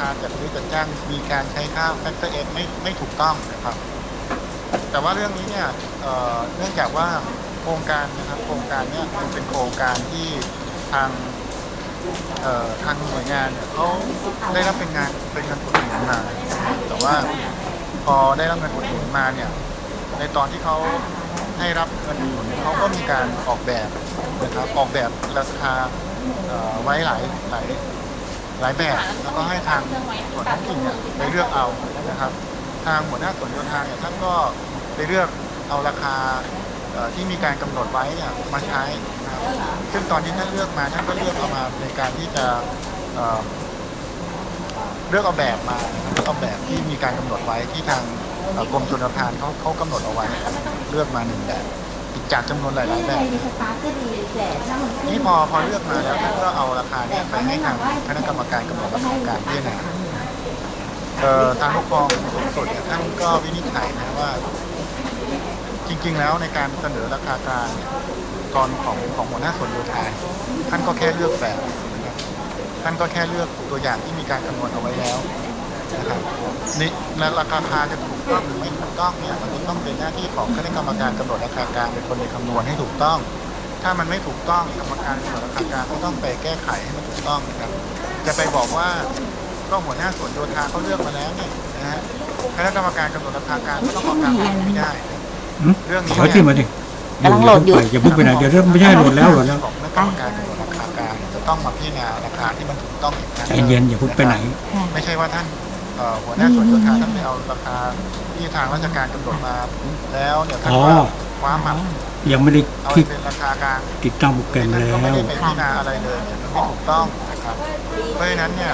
ค่าจัดซื้อจัดจ้างมีการใช้ค่า Factor F ไม่ไม่ถูกต้องนะครับ แต่ว่าเรื่องนี้เนี่ยเเนื่องจากว่าโครงการนะครับโครงการเนี่ยมันเป็นโครงการที่ทางทางหน่วยงานเนี่ยเขาได้รับเป็นงานเป็นเงินอุดหนุนมา แต่ว่าพอได้รับเงินอุดหนุนมาเนี่ยในตอนที่เขาให้รับเงินอุดหนุนเขาก็มีการออกแบบนะครับออกแบบราคาไว้หลายหลาย หลายแบบ แล้วก็ให้ทางส่วนท้องถิ่นเนี่ยไปเลือกเอานะครับ ทางหัวหน้าส่วนโยธาเนี่ยท่านก็ไปเลือกเอาราคาที่มีการกำหนดไว้เนี่ยมาใช้นะครับซึ่งตอนที่ท่านเลือกมาท่านก็เลือกเอามาในการที่จะเเลือกเอาแบบมาเลือกเอาแบบที่มีการกำหนดไว้ที่ทางกรมชลประทานเขาเขากำหนดเอาไว้ เลือกมาหนึ่งแบบ จากจำนวนหลายๆแบบมีสตาร์ทก็ดีแต่ถ้ามันขึ้นนี่พอพอเลือกมาแล้วท่านก็เอาราคาเนี่ยไปให้ทางคณะกรรมการกำหนดราคาการพิจารณาเอ่อทางปกครองสูงสุดเนี่ยท่านก็วินิจฉัยนะว่า จริง ๆ แล้วในการเสนอราคากลางเนี่ยตอนของของหัวหน้าส่วนโยธาท่านก็แค่เลือกแบบท่านก็แค่เลือกตัวอย่างที่มีการคำนวณเอาไว้แล้ว นะครับนี่และราคาคาจะถูกต้องหรือไม่ถูกต้องเนี่ยมันจะต้องเป็นหน้าที่ของคณะกรรมการกำหนดราคากลางเป็นคนไปคำนวณให้ถูกต้อง ถ้ามันไม่ถูกต้องกรรมการกำหนดราคากลางก็ต้องไปแก้ไขให้มันถูกต้องนะครับ จะไปบอกว่าก็หัวหน้าส่วนโยธาเขาเลือกมาแล้วเนี่ยนะฮะคณะกรรมการกำหนดราคากลางก็ต้องออกตามกฎไม่ได้หืมเรื่องนี้ขอที่มาดิกำลังโหลดอยู่อย่าเพิ่งไปไหนเดี๋ยวเริ่มไม่ใช่โหลดแล้วโหลดแล้วของคณะกรรมการกำหนดราคากลางจะต้องมาพิจารณาราคาที่มันถูกต้องอีกครั้งใจเย็นอย่าเพิ่งไปไหนค่ะไม่ใช่ว่าท่านเอ่อ หัวหน้าส่วนโยธาท่านไปเอาราคาที่ทางราชการกำหนดมาแล้วเนี่ยท่านอ๋อก็คว้ามันยังไม่ได้เอาคลิกเป็นราคากลางติดตั้งโปรแกรมท่านแล้ก็ไม่วได้ไปพิจารณาอะไรเลยเนี่ยมันไม่ถูกต้องนะครับเพราะฉะนั้นเนี่ย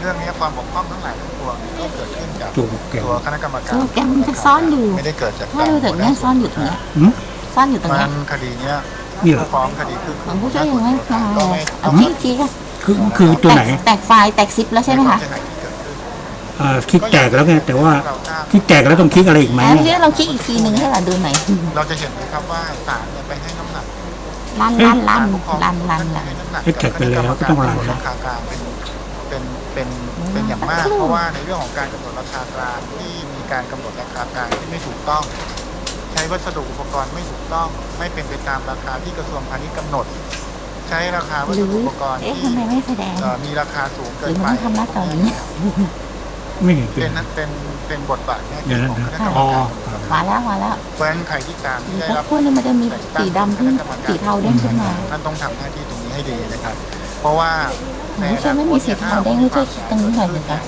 เรื่องนี้ความบกพร่องทั้งหลายทั้งปวงก็เกิดขึ้นจากตัวโปรแกรมตัวคณะกรรมการโปรแกรมมันจะซ่อนอยู่ไม่ได้เกิดจากถ้าดูถึงเนี่ยซ่อนอยู่ตรงเนี้ยหืมซ่อนอยู่ตรงมัเนี้ยนคดีเนี้ยนี่เหรอผู้ฟ้องคดีคือของผู้ช่วยยังไงมาก็ไม่เอาต้องคลิกอีกทีค่ะคือคือตัวไหนแตกแตกไฟล์แตกซิปแล้วใช่ไหมคะ เสียหายที่เกิดขึ้นเอ่อคลิกแตกแล้วไงแต่ว่าเราทราบคลิกแตกแล้วต้องคลิกอะไรอีกไหมแล้วทีนี้เราคลิกอีกทีหนึ่งให้เราดูหน่อยเราจะเห็นเลยครับว่าศาลเนี่ยไปให้น้ำหนักลั่นลั่นลั่นศาลปกครองลั่นลั่นท่าลั่นให้น้ำหนักเอ๊ะแท็กไปแล้วก็ต้องลั่นกำหนดนะราคากลางเป็นเป็นเป็นเป็นอย่างมาก เพราะว่าในเรื่องของการกำหนดราคากลางที่มีการกำหนดราคากลางที่ไม่ถูกต้อง ใช้วัสดุอุปกรณ์ไม่ถูกต้อง ไม่เป็นไปตามราคาที่กระทรวงพาณิชย์กำหนดใช้ราคาวัหสรือดุอุปกรณ์เอ๊ะที่ทำไมไม่แสดงเอ่อมีราคาสูงหเกิรืนอมันไปต้องทำหน้าจออย่างนี้ ไม่เห็นเป็เป็นนนั้นเป็นเป็นบทบาทหน้าเดี๋ที่ยวนะของคณะกรรมอ๋อการกำหนดราคามาแล้วมาแล้วเพราะฉะนั้นใครที่ตามที่ได้แล้วรับพวกนี้มันจะมีสีดำที่สีเทาเด้งขึ้นมาท่านต้องทำหน้าที่ตรงนี้ให้ดีนะครับ เพราะว่าไม่ใช่ไม่มีสีเทาเด้งให้ช่วยคิดตรงนี้หน่อยหนึ่งนะ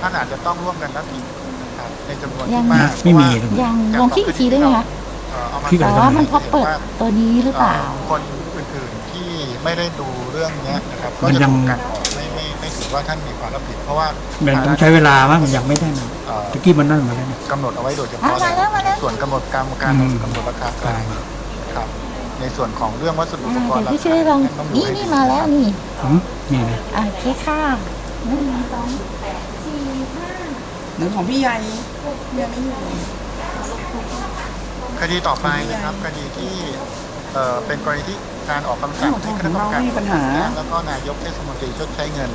ท่านอาจจะต้องร่วมกันรับผิดนะครับในจำนวนยัที่งมากไม่มีเพราะว่ายังลองคลิกอีกทีได้ไหมคะเอ่อเอามาคลิกอะไรแต่ว่ามันพอเปิดตัวนี้หรือเปล่า คนอื่นๆที่ไม่ได้ดูเรื่องเนี้ยนะครับมัก็นจะยัง ถูกกันออกไม่ไม่ไม่ถือ ว่าท่านมีความรับผิดเพราะว่ามันต้องใช้เวลามั้งมันยังไม่ได้นะเอ่อตะกี้มันนั่นมาแล้วนะกำหนดเอาไว้โดยเฉพาะอะมาแล้วมาแล้วส่วนกำหนดการการอืมกำหนดราคากลางครับ ในส่วนของเรื่องวัสดุอุปอ่ากรเดี๋ยณ์วพี่ช่วยลองท่าต้ดูนี่ให้นี่ดีมาแล้วนี่หืมนี่นะอ่าโอเคค่ะหนึ่งสองสี่ห้าหรือของพี่ใหญ่พี่ใหญ่ไม่อยู่คดีต่อไปนะครับคดีที่เอ่อเป็นกรณีที่การออกคำสั่งให้คณะกรรมการไม่มีปัญหาแล้วก็นายกเทศมนตรีชดใช้เงิน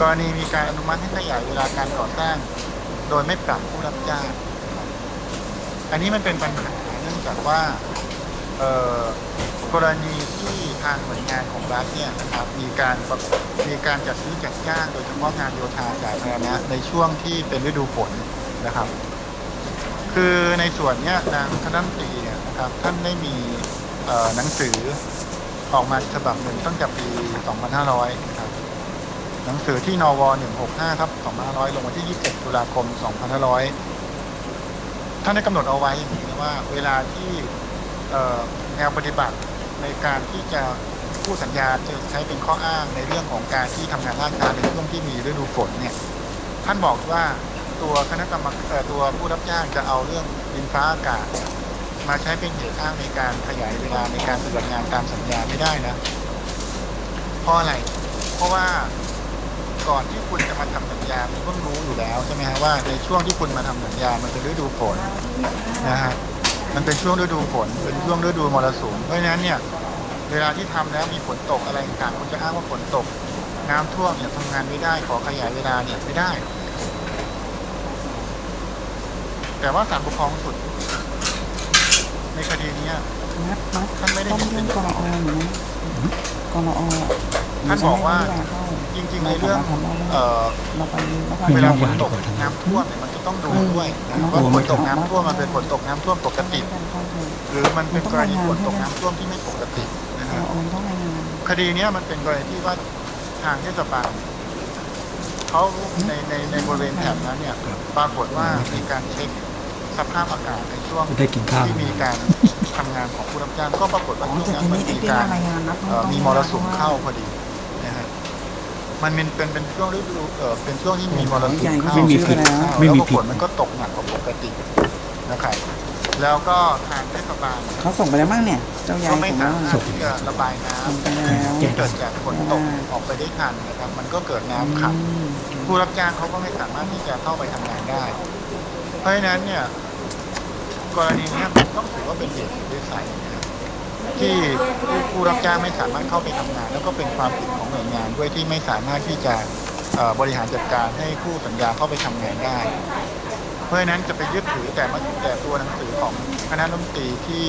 กรณีมีการอนุมัติให้ขยายเวลาการก่อสร้าง โดยไม่ปรับผู้รับจ้าง อันนี้มันเป็นปัญหาเนื่องจากว่ากรณีที่ทางหน่วยงานของรัฐเนี่ยนะครับมีการมีการจัดซื้อจัดจ้างโดยเฉพาะงานโยธาสาธารณะในช่วงที่เป็นฤดูฝนนะครับ คือในส่วนเนี้ยนางคณะรัฐมนตรีเนี่ยนะครับท่านได้มีหนังสือออกมาฉบับหนึ่งตั้งแต่ปี 2500นะครับ หนังสือที่นว165ทับ2500 ลงวันที่ 21 ตุลาคม 2500 ท่านได้กำหนดเอาไว้อย่างนี้นะว่า เวลาที่แนวปฏิบัติในการที่จะผู้สัญญาจะใช้เป็นข้ออ้างในเรื่องของการที่ทำงานล่าช้าในช่วงที่มีฤดูฝนเนี่ยท่านบอกว่าตัวคณะกรรมเอ่อตัวผู้รับจ้างจะเอาเรื่องดินฟ้าอากาศ มาใช้เป็นเหตุอ้างในการขยายเวลาในการปฏิบัติงานตามสัญญาไม่ได้นะเพราะอะไรเพราะว่า ก่อนที่คุณจะมาทำสัญญาคุณต้องรู้อยู่แล้วใช่ไหมฮะว่าในช่วงที่คุณมาทำสัญญา มันเป็นฤดูฝนนะฮะมันเป็นช่วงฤดูฝนเป็นช่วงฤดูมรสุมเพราะฉะนั้นเนี่ยเวลาที่ทำแล้วมีฝนตกอะไรต่างๆคุณจะอ้างว่าฝนตก น้ำท่วมเนี่ยทำงานไม่ได้ขอขยายเวลาเนี่ยไม่ได้ แต่ว่าศาลปกครองสูงสุด ในคดีเนี้ยนัดนัดท่านไม่ได้ต้องเห็นยื่เป็นนกรออยู่นะกรอท่านบอกว่า จริงๆในเรื่องเอ่อเราไปเราเวไปลาฝนตกน้ำท่วมเนี่ยมันจะต้องดูด้วยนะว่าฝนตกน้ำท่วมมันเป็นฝนตกน้ำท่วมปกติ หรือมันเป็นกรณีฝนตกน้ำท่วมที่ไม่ปกตินะกฮะรอต้องรายงานคดีเนี้ยมันเป็นกรณีที่ว่าทางเทศบาลเขาในในในบริเวณแถบนั้นเนี่ยปรากฏว่ามีการเช็คสภาพอากาศในช่วงไม่ได้กินข้าวที่มีการทำงานของผู้รับจ้างก็ปรากฏอ๋ว่าอช่วงแต่นั้นทีมันนี้ไอ้มีที่การรายงานนัดเอ่อมีมรสุมเข้าพอดีนะฮะ มันเป็นเป็นเป็นช่วงฤดูเอ่อเป็นช่วงที่มีมรสุมเข้าไม่มีผิดเข้าไม่มีแล้วก็ผิดฝนมันก็ตกหนักกว่าปกตินะครับแล้วก็ทางเทศบาลเขาส่งไปแล้วมั้งเนี่ย เจ้ายายก็ส่ไม่งสาแล้วมารถที่จะระบายน้ำส่งไปแล้วที่เกิดจากฝนตกออกไปได้ทันนะครับ มันก็เกิดน้ำขังอืมผู้รับจ้างเขาก็ไม่สามารถที่จะเข้าไปทำงานได้ เพราะฉะนั้นเนี่ย กรณีเนี้ยมันต้องถือว่าเป็นเหตุวิสัยนะครับ ที่ผู้รับจ้างไม่สามารถเข้าไปทำงาน แล้วก็เป็นความผิดของหน่วยงานด้วยที่ไม่สามารถที่จะบริหารจัดการให้ผู้สัญญาเข้าไปทำงานได้ เพราะฉะนั้นจะไปยึดถือแต่มาแต่ตัวหนังสือของคณะรัฐมนตรีที่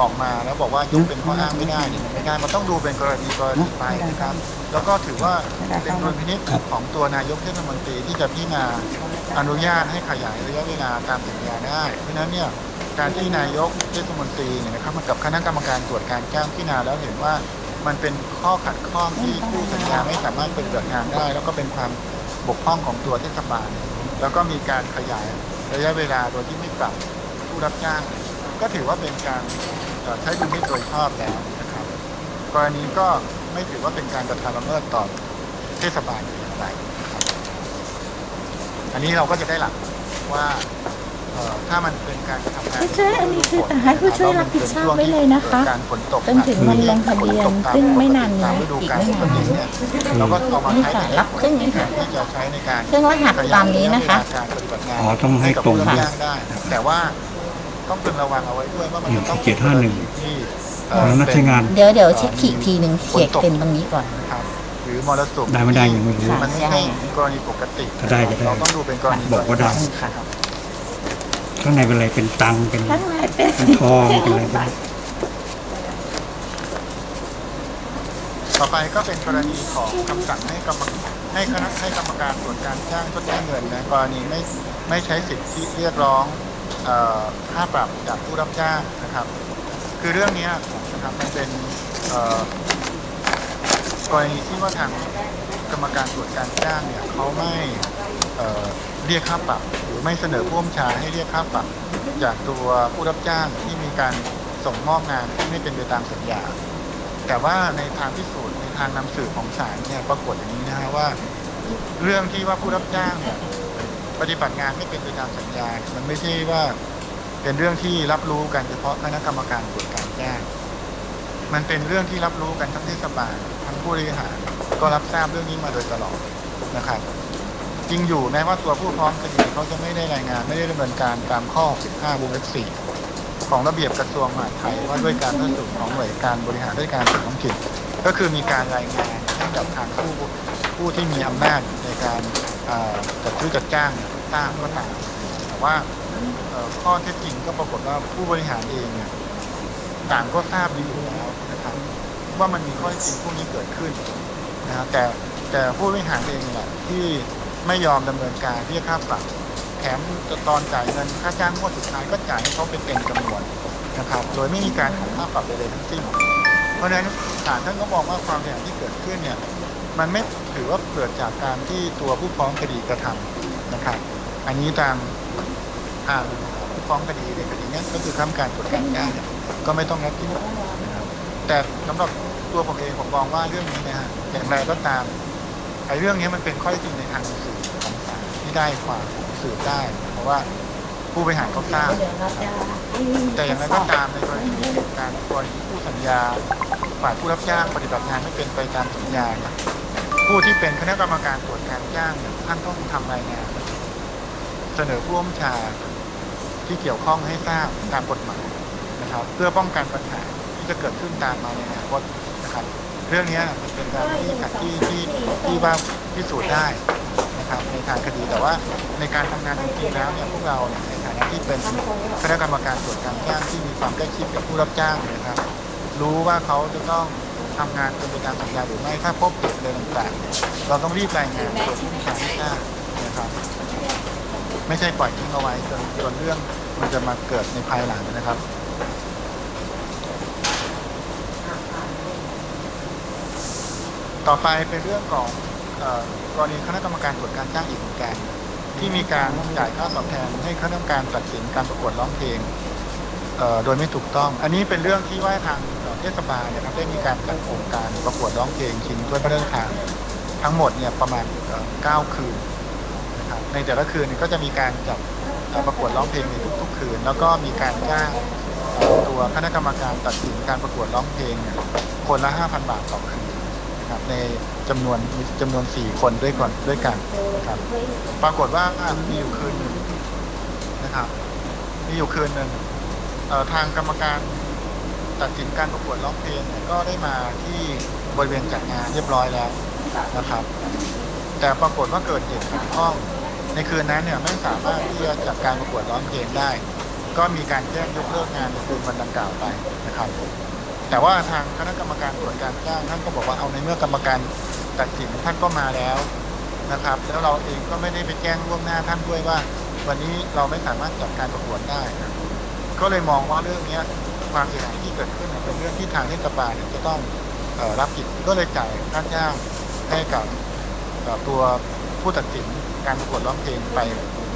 ออกมาแล้วบอกว่ายกเป็นข้ออ้างไม่ได้เนี่ยไม่ได้มันต้องดูเป็นกรณีกรณีไปนะครับ แล้วก็ถือว่าเป็นดุลพินิจของตัวนายกเทศมนตรีที่จะพิจารณาอนุญาตให้ขยายระยะเวลาตามสัญญาได้ เพราะฉะนั้นเนี่ย การที่นายกเทศมนตรีเนี่ยนะครับมากับคณะกรรมการตรวจการจ้างพิจารณาแล้วเห็นว่ามันเป็นข้อขัดข้องที่ผู้สัญญาไม่สามารถเป็นเกิดงานได้ แล้วก็เป็นความบกพร่องของตัวเทศบาล แล้วก็มีการขยายระยะเวลาโดยที่ไม่ปรับผู้รับจ้าง ก็ถือว่าเป็นการเอ่อใช้ดุลพินิจโดยชอบแล้วนะครับกรณีก็ไม่ถือว่าเป็นการกระทำละเมิดต่อเทศบาลหรืออะไรนะครับอันนี้เราก็จะได้หลักว่า เอ่อถ้ามันเป็นการกระทำงานผู้ช่วยอันนี้คือแต่ให้ผู้ช่วยรับผิดชอบไว้เลยนะคะการฝนตกจนถึงวันลงทะเบียนซึ่งไม่นานนี้ตามฤดูอีกกาลไม่ปกนานตินี้เนี่ยเราก็เอามานี่ใช้ค่ะในรับครึ่งนี้ค่ะ ที่จะใช้ในการ เครื่องรหัสตามนี้นะคะการปฏิบัติงานอ๋อต้องให้กับตรงผู้รับจ้างได้นะครับแต่ว่าต้องพึงระวังเอาไว้ด้วยว่ามันจะต้องเจ็ดห้าหนึ่งที่ของนักใช้งาน เดี๋ยวเดี๋ยวเช็คขีดทีหนึ่งเขียนเป็นตรงนี้ก่อน ครับหรือมรสุมได้ไม่ได้ยังไม่รู้มันไม่ใช่กรณีปกติถ้าได้ก็ได้เราต้องดูเป็นกรณีบอกว่าได้ค่ะครับ ข้างในเป็นอะไรเป็นตังค์เป็นข้างในเป็นเป็นทองเป็นอะไรบ้างต่อไปก็เป็นกรณีของคำสั่งให้กรรมให้คณะให้กรรมการตรวจการจ้างชดใช้เงินนะกรณีไม่ไม่ใช้สิทธิเรียกร้องเอ่อค่าปรับจากผู้รับจ้างนะครับ คือเรื่องเนี้ยนะครับมันเป็นเอ่อกรณีที่ว่าทางกรรมการตรวจการจ้างเนี่ยเขาไม่ เรียกค่าปรับหรือไม่เสนอผู้บัญชาให้เรียกค่าปรับจากตัวผู้รับจ้างที่มีการส่งมอบงานที่ไม่เป็นไปตามสัญญา แต่ว่าในทางพิสูจน์ในทางนำสืบของศาลเนี่ยปรากฏอย่างนี้นะฮะว่า เรื่องที่ว่าผู้รับจ้างเนี่ยปฏิบัติงานไม่เป็นไปตามสัญญา มันไม่ใช่ว่าเป็นเรื่องที่รับรู้กันเฉพาะคณะกรรมการตรวจการจ้าง มันเป็นเรื่องที่รับรู้กันทั้งเทศบาลทั้งผู้บริหารก็รับทราบเรื่องนี้มาโดยตลอดนะครับ จริงอยู่แม้ว่าตัวผู้ฟ้องคดีเขาจะไม่ได้รายงานไม่ได้ดำเนินการตามข้อ 15วงเล็บ4ของระเบียบกระทรวงมหาดไทยว่าด้วยการพัฒนาของหน่วยการบริหารด้วยการส่วนท้องถิ่นก็คือมีการรายงานให้กับทางผู้ผู้ที่มีอำนาจในการจัดซื้อจัดจ้างเนี่ยทราบก็ตามแต่ว่าข้อเท็จจริงก็ปรากฏว่าผู้บริหารเองเนี่ยต่างก็ทราบดีอยู่แล้วนะครับว่ามันมีข้อเท็จจริงพวกนี้เกิดขึ้นนะครับแต่แต่ผู้บริหารเองแหละที่ ไม่ยอมดำเนินการเรียกค่าปรับแถมตอนจ่ายเงินค่าจ้างงวดสุดท้ายก็จ่ายให้เขาเป็นเต็มจำนวนนะครับ โดยไม่มีการของค่าปรับใดๆทั้งสิ้น เพราะฉะนั้นศาลท่านก็มองว่าความเสียหายที่เกิดขึ้นเนี่ยมันไม่ถือว่าเกิดจากการที่ตัวผู้ฟ้องคดีกระทำนะครับ อันนี้ทางทางผู้ฟ้องคดีในคดีนี้ก็คือข้ามการตรวจการจ้านก็ไม่ต้องรับผิดนะครับแต่สำหรับตัวผมเองผมมองว่าเรื่องนี้นะฮะอย่างไรก็ตาม ไอ้เรื่องนี้มันเป็นข้อเท็จจริงในทางสื่อของศาลที่ได้ความสืบได้ เพราะว่าผู้บริหารเขาทราบแต่อย่างไรก็ตามในกรณีที่เป็นการกรณีผู้สัญญาฝ่ายผู้รับจ้างปฏิบัติงานไม่เป็นไปตามสัญญาเนี่ยผู้ที่เป็นคณะกรรมการตรวจการจ้างเนี่ยท่านต้องทำรายงาน เสนอผู้บัญชาที่เกี่ยวข้องให้ทราบตามกฎหมายนะครับ เพื่อป้องกันปัญหาที่จะเกิดขึ้นตามมาในอนาคตนะครับ เรื่องนี้มันเป็นการที่ที่ที่ที่ว่าพิสูจน์ได้นะครับในทางคดีแต่ว่าในการทำงานจริงๆแล้วเนี่ยพวกเราในฐานะที่เป็นคณะกรรมการตรวจการจ้างที่มีความใกล้ชิดกับผู้รับจ้างนะครับ รู้ว่าเขาจะต้องทำงานเป็นไปตามสัญญาหรือไม่ถ้าพบเหตุอะไรต่างๆ เราต้องรีบรายงานส่วนผู้บัญชาการให้ทราบนะครับ ไม่ใช่ปล่อยทิ้งเอาไว้จนจนเรื่องมันจะมาเกิดในภายหลังนะครับ ต่อไปเป็นเรื่องของกรณีคณะกรรมการตรวจการจ้างอีกเหมือนกันที่มีการจ่ายค่าตอบแทนให้คณะกรรมการตัดสินการประกวดร้องเพลงโดยไม่ถูกต้อง อันนี้เป็นเรื่องที่ว่าทางเทศบาลเนะครับได้มีการจัดโครงการประกวดร้องเพลงชิงถ้วยพระราชทานทั้งหมดเนี่ยประมาณเอ่อ9คืนนะครับในแต่ละคืนก็จะมีการจัดประกวดร้องเพลงในทุกๆ คืน แล้วก็มีการจ้างตัวคณะกรรมการตัดสินการประกวดร้องเพลงคนละ 5,000 บาทต่อคืน ครับในจำนวนมีจำนวน4คนด้วยก่อนด้วยกันนะครับ ปรากฏว่ามีอยู่คืนหนึ่งนะครับ มีอยู่คืนหนึ่งทางกรรมการตัดสินการประกวดร้องเพลงก็ได้มาที่บริเวณจัดงานเรียบร้อยแล้วนะครับ แต่ปรากฏว่าเกิดเหตุขัดข้อง ในคืนนั้นเนี่ยไม่สามารถที่จะจัดการประกวดร้องเพลงได้ ก็มีการแจ้งยกเลิกงานในคืนวันดังกล่าวไปนะครับ แต่ว่าทางคณะกรรมการตรวจการจ้างท่านก็บอกว่าเอาในเมื่อกรรมการตัดสินท่านก็มาแล้วนะครับ แล้วเราเองก็ไม่ได้ไปแจ้งล่วงหน้าท่านด้วยว่า วันนี้เราไม่สามารถจัดการประกวดได้นะก็เลยมองว่าเรื่องเนี้ยความเสียหายที่เกิดขึ้นเป็นเรื่องที่ทางเทศบาลจะต้องรับผิดก็เลยจ่ายค่าจ้างให้กับตัวผู้ตัดสินการประกวดร้องเพลงไป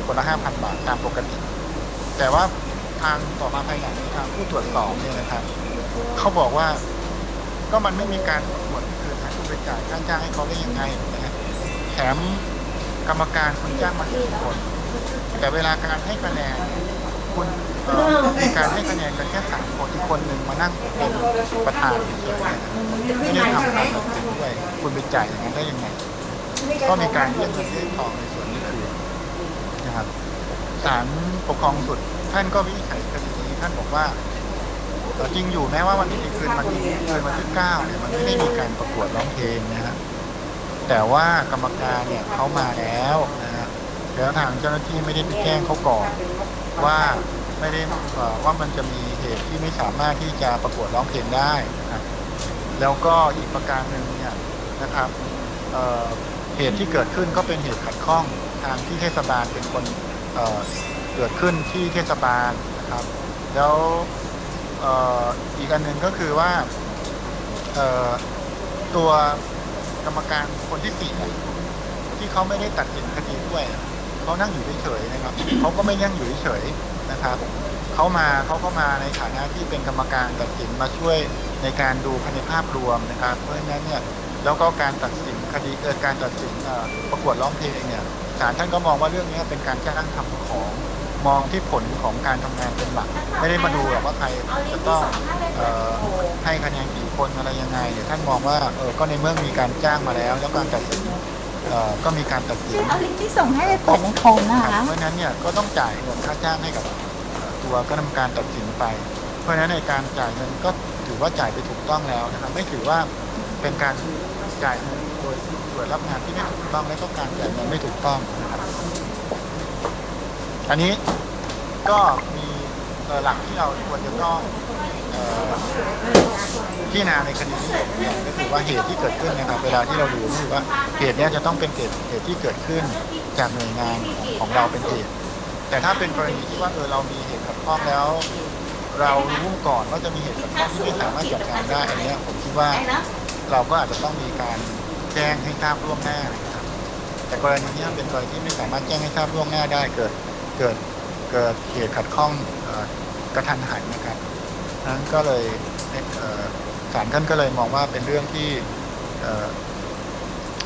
คนละห้าพันบาทตามปกติ แต่ว่าทางต่อมาภายหลังทางผู้ตรวจสอบเนี่ยนะครับ เขาบอกว่า ก็มันไม่มีการประกวดคืนนะคุณไปจ่ายค่าจ้างให้เขาได้ยังไงนะฮะแถมกรรมการคุณจ้างมาสี่คนแต่เวลาการให้คะแนนคุณมีการให้คะแนนกันแค่สามคนอีกคนหนึ่งมานั่งเป็นประธานเฉยๆนะไม่ได้ทำการตัดสินด้วยคุณไปจ่ายอย่างนั้นได้ยังไงก็มีการเรียกเงินเรียกทองในส่วนนี้คือนะครับศาลปกครองสุดท่านก็วินิจฉัยคดีนี้ท่านบอกว่า จริงอยู่แม้ว่าวันนี้คืนวันที่คืนวันที่เก้าเนี่ยมันไม่ได้มีการประกวดร้องเพลงนะฮะแต่ว่ากรรมการเนี่ยเขามาแล้วนะฮะแล้วทางเจ้าหน้าที่ไม่ได้ไปแจ้งเขาก่อนว่าไม่ได้ว่ามันจะมีเหตุที่ไม่สามารถที่จะประกวดร้องเพลงได้นะครับแล้วก็อีกประการหนึ่งเนี่ยนะครับเเหตุที่เกิดขึ้นก็เป็นเหตุขัดข้องทางที่เทศบาลเป็นคนเเกิดขึ้นที่เทศบาลนะครับ แล้ว อีกอันหนึ่งก็คือว่าตัวกรรมการคนที่สี่ที่เขาไม่ได้ตัดสินคดีด้วยเขานั่งอยู่เฉยๆนะครับเขาก็ไม่นั่งอยู่เฉยๆนะครับเขามาเขาก็มาในฐานะที่เป็นกรรมการตัดสินมาช่วยในการดูภายในภาพรวมนะครับ เพราะฉะนั้นเนี่ยแล้วก็การตัดสินคดีเกิดการตัดสินประกวดร้องเพลงเนี่ยศาลท่านก็มองว่าเรื่องนี้เป็นการจ้างทำของ มองที่ผลของการทำงานเป็นหลัก ไม่ได้มาดูหรอกว่าใครจะต้องเออให้คะแนนกี่คนอะไรยังไงเดี๋ยวท่านมองว่าเออก็ในเมื่อมีการจ้างมาแล้ว แล้วการตัดสินเออก็มีการตัดสินเอาลิงก์ที่ส่งให้ไปเปิดในโคมนะครัคะบเพราะฉะนั้นเนี่ยก็ต้องจ่ายเงินค่าจ้างให้กับเอ่อตัวคณะกรรมการตัดสินไป เพราะฉะนั้นในการจ่ายเงินก็ถือว่าจ่ายไปถูกต้องแล้วนะครับไม่ถือว่าเป็นการจ่ายเงินโดยโดยรับงานที่ไม่ถูกต้องและก็การจ่ายเงินไม่ถูกต้องนะครับ อันนี้ก็มีหลักที่เราควรจะต้องเอ่อพิจารณาในคดีนี้อย่างก็คือว่าเหตุที่เกิดขึ้นนะครับ เวลาที่เราดูก็คือว่าเหตุนี้จะต้องเป็นเหตุเหตุที่เกิดขึ้นจากหน่วยงานของเราเป็นเหตุ แต่ถ้าเป็นกรณีที่ว่าเออเรามีเหตุขัดข้องแล้ว เรารู้ก่อนว่าจะมีเหตุขัดข้องที่ไม่สามารถจัดการได้อันนี้ผมคิดว่าเราก็อาจจะต้องมีการแจ้งให้ทราบล่วงหน้านะครับแต่กรณีนี้เป็นกรณีที่ไม่สามารถแจ้งให้ทราบล่วงหน้าได้เกิด เกิดเกิดเหตุขัดข้องกระทันหันนะครับนั้นก็เลยศาลท่านก็เลยมองว่าเป็นเรื่องที่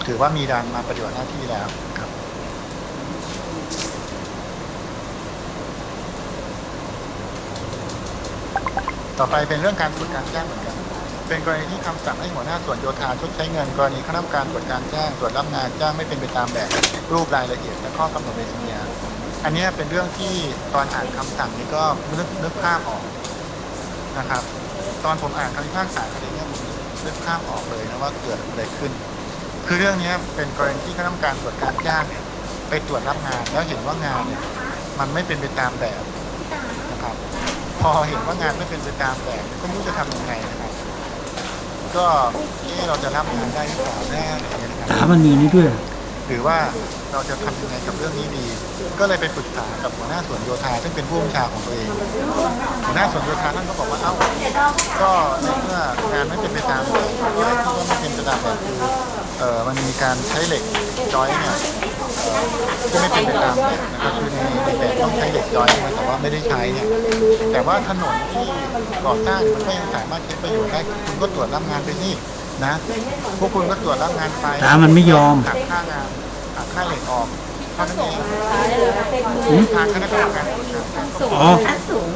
ถือว่ามีการมาปฏิบัติหน้าที่แล้วครับต่อไปเป็นเรื่องการตรวจการแจ้งเหมือนกัน เป็นกรณีที่คำสั่งให้หัวหน้าส่วนโยธาชดใช้เงิน กรณีคณะกรรมการตรวจการแจ้งตรวจรับงานจ้างไม่เป็นไปตามแบบรูปรายละเอียดและข้อกำหนดในสัญญา อันนี้เป็นเรื่องที่ตอนอ่านคำสั่งนี้ก็นึกนึกภาพออกนะครับ ตอนผมอ่านคำพิพากษาคดีเนี้ผมนึกภาพออกเลยนะว่าเกิดอะไรขึ้น คือเรื่องนี้เป็นกรณีที่คณะกรรมการตรวจการจ้างเนี่ยไปตรวจรับงานแล้วเห็นว่างานเนี่ยมันไม่เป็นไปตามแบบนะครับ พอเห็นว่างานไม่เป็นไปตามแบบก็ไม่รู้จะทำยังไงนะครับ ก็เอะเราจะรับงานได้หรือเปล่าแน่อะไรเงี้ยนะครับตามันมีนี่ด้วย หรือว่าเราจะทำยังไงกับเรื่องนี้ดี ก็เลยไปปรึกษากับหัวหน้าส่วนโยธาซึ่งเป็นผู้บัญชาของตัวเอง หัวหน้าส่วนโยธาท่านก็บอกว่าเอ้าก็ในเมื่องานไม่เป็นไปตามแบบอะไรที่ว่าไม่เป็นไปตามแบบคือเออมันมีการใช้เหล็กจอยเนี่ยเอ่อที่ไม่เป็นไปตามแบบนะครับคือในในแบบต้องใช้เหล็กจอยนะแต่ว่าไม่ได้ใช้เนี่ยแต่ว่าถนนที่ก่อสร้างมันก็ยังสามารถใช้ประโยชน์ได้คุณก็ตรวจรับงานไปนี่ นะ พวกคุณก็ตรวจรับงานไปตามันไม่ยอม หักค่างานหักค่าเหล็กออกเท่านั้นเองหืมทางคณะกรรมการตรวจการสูงอ๋อ ขั้นสูง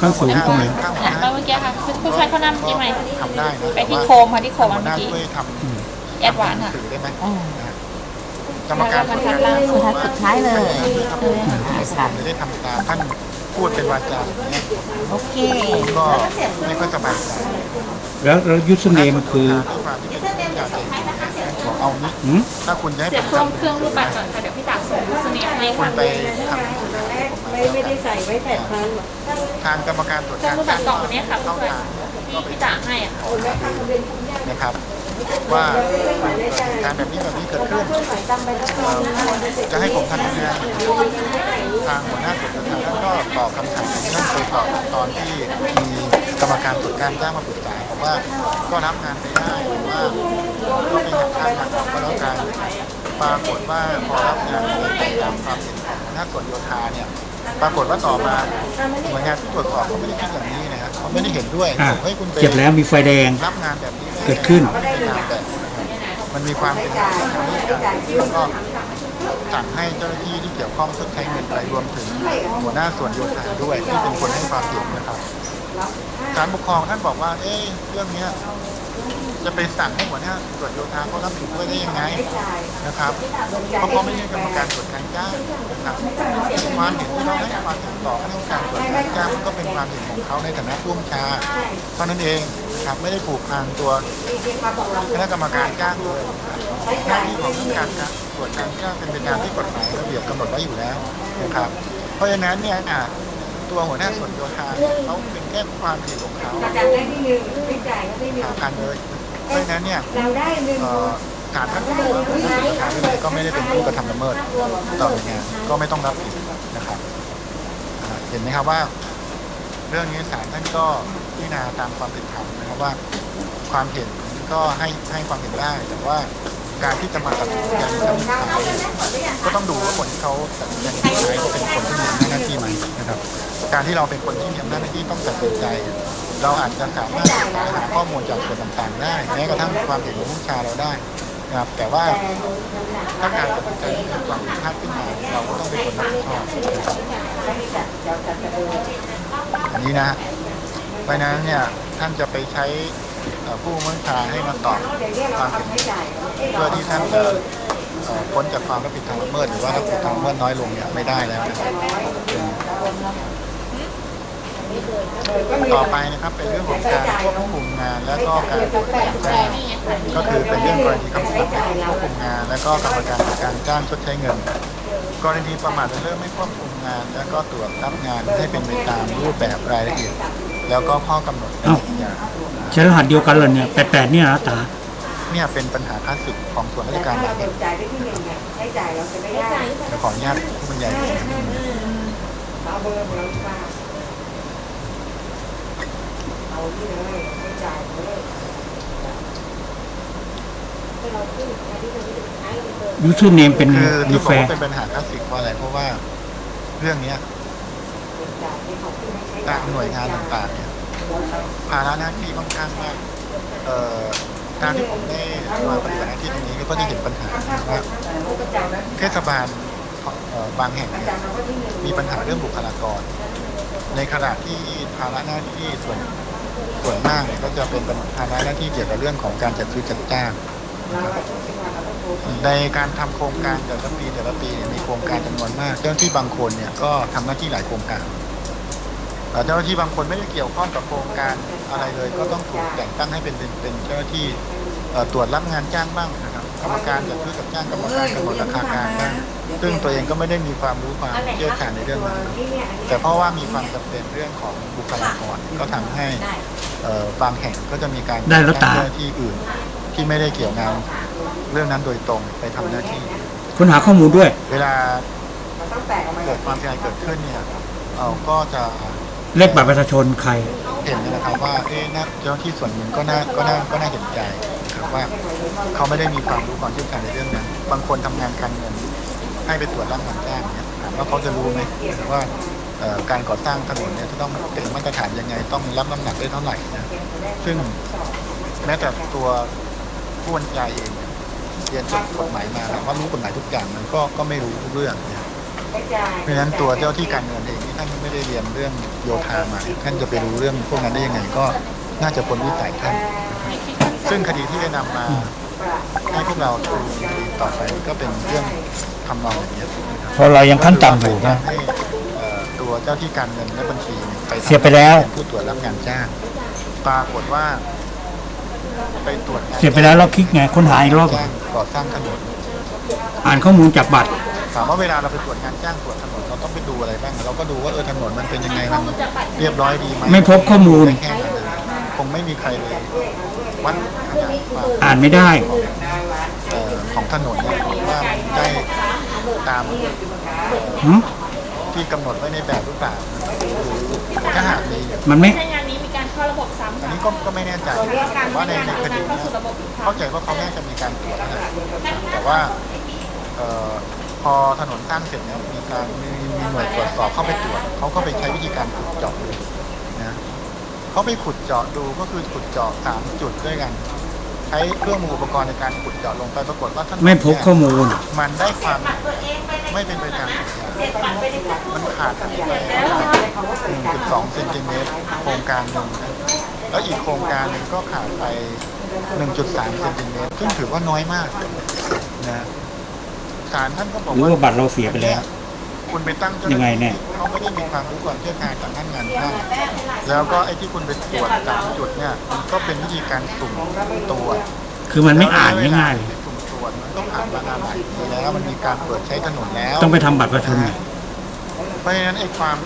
ขั้นสูงตรงไหนข้างหัวหันหมาน้าเมื่อกี้ค่ะผู้ช่วยเขานำที่ไหมทำได้นะไปที่แต่ว่าโคมค่ะที่โคมหัอัวนหเมื่น้าอกี้ช่วยทำแอดวานซ์ค่ะสื่อได้ไหมอ๋อนะฮะกรรมการตรวจการบรรทัดล่างสุดสุดท้ายเลยครับผมจะได้ทำตามท่าน พูดเป็นวาจาอย่างนี้ยโอเคผมก็ไม่ค่อยสบายใจแล้วแล้วยูสเนมคือด้วยความที่เป็นผู้ใหญ่บอกเอานี้หืมถ้าคุณจะให้เสีผยบมเครื่องทำเครื่องรูปบัตรก่อนค่ะเดี๋ยวพี่ตักส่งยูสเนปให้คุค่ะณไปทำให้ผมมาแล้วกันทางกรรมการตรวจเครื่อกางรรูปบัตรกล่องตัวนี้ค่ะเข้าผู้ช่วยทางที่พี่ตักให้อะขอหารือนะครับ ว่าการแบบนี้แบบนี้เกิดขึ้นเอ่อจะให้ผมทำยังไงทางหัวหน้าตรวจการท่านก็ตอบคำถามที่ท่านเคยตอบตอนที่มีกรรมการตรวจการจ้างมาปรึกษาผมว่าก็รับงานไปได้หรือว่าก็ไปหักค่างานออกก็แล้วกันปรากฏว่าพอรับงานไปตามความเห็นของหัวหน้าส่วนโยธาเนี่ยปรากฏว่าต่อมาหน่วยงานที่ตรวจสอบเขาไม่ได้คิดอย่างนี้นะครับเขาไม่ได้เห็นด้วยอะบอกเฮ้ยคุณไปเจ็บแล้วมีไฟแดงรับงานแบบนี้ เกิดขึ้น มันมีความเป็นไปได้แล้วก็สั่งให้เจ้าหน้าที่ที่เกี่ยวข้องชดใช้เงินไปรวมถึงหัวหน้าส่วนโยธาด้วยที่เป็นคนให้ความเห็นนะครับศาลปกครองท่านบอกว่า เอ๊ะเรื่องเนี้ยจะไปสั่งให้หัวหน้าส่วนโยธาเขารับผิดด้วยได้ยังไงนะครับเพราะเขาไม่ใช่กรรมการตรวจการจ้างนะครับความเห็นที่เราให้ความเห็นต่อคณะกรรมการตรวจการจ้างมันก็เป็นความเห็นของเขาในฐานะผู้บัญชาเท่านั้นเอง นะครับไม่ได้ผูกพันตัวคณะกรรมการจ้างเลยหน้าที่ของคณะกรรมการตรวจการจ้างเป็นไปตามที่กฎหมายระเบียบกำหนดไว้อยู่แล้วนะครับ เพราะฉะนั้นเนี่ยอะตัวหัวหน้าส่วนโยธาเขาเป็นแค่ความเห็นของเขาจ่ายได้ที่หนึ่งไม่จ่ายก็ไม่หนึ่งหากันเลยเพราะฉะนั้นเนี่ยเราด้หนึ่งเอ่อศาลท่านก็บอกว่าผู้กรก็ไม่ได้เป็นผู้กระทำละเมิดต่อหน่วยงานก็ไม่ต้องรับผิดนะครับเห็นไหมครับว่า เรื่องนี้ศาลท่านก็พิจารณาตามความเป็นธรรม รับว่าความเห็นก็ให้ให้ความเห็นได้ แต่ว่าการที่จะมาตัดสินใจในชั้นศาลก็ต้องดูว่าคนที่เขาตัดสินใจใช้เขาเป็นคนที่มีอำนาจหน้าที่ไหมนะครับ การที่เราเป็นคนที่มีอำนาจหน้าที่ต้องตัดสินใจ เราอาจจะสามารถหาข้อมูลจากส่วนต่างๆ ได้แม้กระทั่งความเห็นของผู้ชาเราได้นะครับแต่ว่าถ้าการตัดสินใจที่เป็นความผิดพลาดขึ้นมาเราก็ต้องเป็นคนรับผิดชอบอันนี้นะฮะ เพราะนั้นเนี่ยท่านจะไปใช้ผู้บังคับบัญชาให้มาตอบความเห็นเพื่อที่ท่านจะพ้นจากความรับผิดทางละเมิดหรือว่ารับผิดทางละเมิดน้อยลงเนี่ยไม่ได้แล้วนะครับต่อไปนะครับเป็นเรื่องของการควบคุมงานและก็การตรวจการจ้างก็คือเป็นเรื่องกรณีคำสั่งให้ควบคุมงาน และก็กรรมการจัดการจ้างชดใช้เงิน กรณีประมาทเริ่มไม่ควบคุมงาน และก็ตรวจรับงานให้เป็นไปตามรูปแบบรายละเอียด แล้วก็ข้อกำหนดเอ้าอย่างใช้รหัสเดียวกันเหรอเนี่ยแปดแปดเนี่ยนะตาเนี่ยเป็นปัญหาคลาสสิกของส่วนราชการหลายแห่งจ่ายได้ที่หนึ่งไงให้จ่ายเราจะไม่ได้จะขออนุญาตผู้บรรยายเอาเบอร์เรามาเอาที่เลยไม่จ่ายเลยให้เราขึ้นมาที่ตรงนี้สุดท้ายเราเบอร์ยูทูเนมเป็นคือมีที่บแฟอกร์ว่าเป็นปัญหาคลาสสิกเพราะอะไรเพราะว่า เรื่องเนี้ย ตามหน่วยงานต่างๆเนี่ยภาระหน้าที่ค่อนข้างมากเอ่อการที่ผมได้มาปฏิบัติหน้าที่ตรงนี้ก็ได้เห็นปัญหาว่าก็จ่ายนะเทศบาลเอ่อบางแห่งเนี่ยจ่ายเราก็ที่หนึ่งมีปัญหาเรื่องบุคลากร ในขณะที่ภาระหน้าที่ส่วนส่วนมากเนี่ยก็จะเป็นภาระหน้าที่เกี่ยวกับเรื่องของการจัดซื้อจัดจ้างนะครับในการทำโครงการแต่ละปีแต่ละปีเนี่ยมีโครงการจำนวนมาก เจ้าหน้าที่บางคนเนี่ยก็ทำหน้าที่หลายโครงการ เอ่อเจ้าหน้าที่บางคนไม่ได้เกี่ยวข้องกับโครงการออะไรเลย ก็ต้องถูกแต่งตั้งให้เป็นเป็นเป็นเจ้าหน้าที่เอ่อตรวจรับงานจ้างบ้างนะครับกรรมการจัดซื้อกับจ้างกรรมการกำหนดราคากลางบ้างซึ่งตัวเองก็ไม่ได้มีความรู้ความเชี่ยวชาญในเรื่องนั้นแต่เพราะว่ามีความจำเป็นเรื่องของบุคลากรก็ทำให้เอ่อบางแห่งก็จะมีการได้แล้วตาจ้งเจ้าหน้าที่อื่นที่ไม่ได้เกี่ยวงานเรื่องนั้นโดยตรงไปทำหน้าที่ค้นหาข้อมูลด้วย เวลามันต้องแตกออกมาเกิดความเสียหายเกิดขึ้นเนี่ยเราก็จะ เลขบัตรประชาชนใคร เห็นนะครับว่าเอ๊ะนะเจ้าหน้าที่ส่วนหนึ่งก็น่าก็น่าก็น่าเห็นใจครับว่าเขาไม่ได้มีความรู้ความเชี่ยวชาญในเรื่องนั้น บางคนทำงานการเงินให้ไปตรวจรับงานจ้างเนี่ยถามว่าเขาจะรู้ไหมว่าเอ่อการก่อสร้างถนนเนี่ยจะต้องเป็นมาตรฐานยังไง ต้องรับน้ำหนักได้เท่าไหร่นะซึ่งแม้แต่ตัวผู้บรรยายเองเนี่ยเรียนจบกฎหมายมาถามว่ารู้กฎหมายทุกอย่างมันก็ก็ไม่รู้ทุกเรื่องนะ เพราะฉะนั้นตัวเจ้าที่การเงินเองที่ท่านไม่ได้เรียนเรื่องโยธามาท่านจะไปรู้เรื่องพวกนั้นได้ยังไงก็น่าจะพ้นวิสัยท่าน ซึ่งคดีที่ได้นำมาให้พวกเราดูคดีต่อไปก็เป็นเรื่องทำนองอย่างนี้ยนะครับเพราะเรายังขั้นต่ำอยู่นะให้เอ่อตัวเจ้าที่การเงินและบัญชีเนี่ยไปทำเสียไปแล้วเป็นผู้ตรวจรับงานจ้างปรากฏว่าไปตรวจงานเสียไปแล้วเราคลิกไงค้นหาอีกรอบจ้างก่อสร้างถนนอ่านข้อมูลจากบัตร ถามว่าเวลาเราไปตรวจงานจ้างตรวจถนนเราต้องไปดูอะไรบ้างเราก็ดูว่าเออถนนมันเป็นยังไงมันเรียบร้อยดีไหมไม่พบข้อมูลได้แค่นั้นนะคงไม่มีใครเลยวัดขนาดความอ่านไม่ได้ เอ่อของถนนเนี่ยว่ามันได้ตามหึที่กำหนดไว้ในแบบหรือเปล่าหรือถ้าหากมีมันไม่ ใช้งานนี้มีการเข้าระบบซ้ำอันค่ะนี้ก็ก็ไม่แน่ใจแต่ว่าในในคดีเข้าเนี่ยสู่ระบบอีกครั้เข้างใจว่าเขาน่าจะมีการตรวจนะแต่ว่าเอ่อ พอถนนสร้างเสร็จเนี่ยมีการมีมีหน่วยตรวจสอบเข้าไปตรวจเขาก็ไปใช้วิธีการขุดเจาะดูนะเขาไปขุดเจาะดูก็คือขุดเจาะสามจุดด้วยกัน ใช้เครื่องมืออุปกรณ์ในการขุดเจาะลงไปปรากฏว่าถนนไม่พบเนี่ยข้อมูล มันได้ความไม่เป็นไปตามสัญญามันขาดไปหนึ่งจุดสองเซนติเมตรโครงการหนึ่งนะแล้วอีกโครงการหนึ่งก็ขาดไป 1.3เซนติเมตรซึ่งถือว่าน้อยมากนะ ศาลท่านก็บอกหรือว่าว่าบัตรเราเสียไปแล้ว คุณไปตั้งเจ้าหยังไงน้าเนี่ที่ยเขาไม่ได้มีความรู้ความเชี่ยวชาญจากท่านงานท่านแล้วก็ไอ้ที่คุณไปตรวจสามจุดเนี่ยมันก็เป็นวิธีการสุ่มตรวจคือมันไม่อ่านง่ายๆสุ่มตรวจมันก็ผ่านมานานหลายปีแล้วมันมีการเปิดใช้ถนนแล้วๆต้องไปทำบัตรประชาชนไงเพราะฉะนั้นไอ้ความ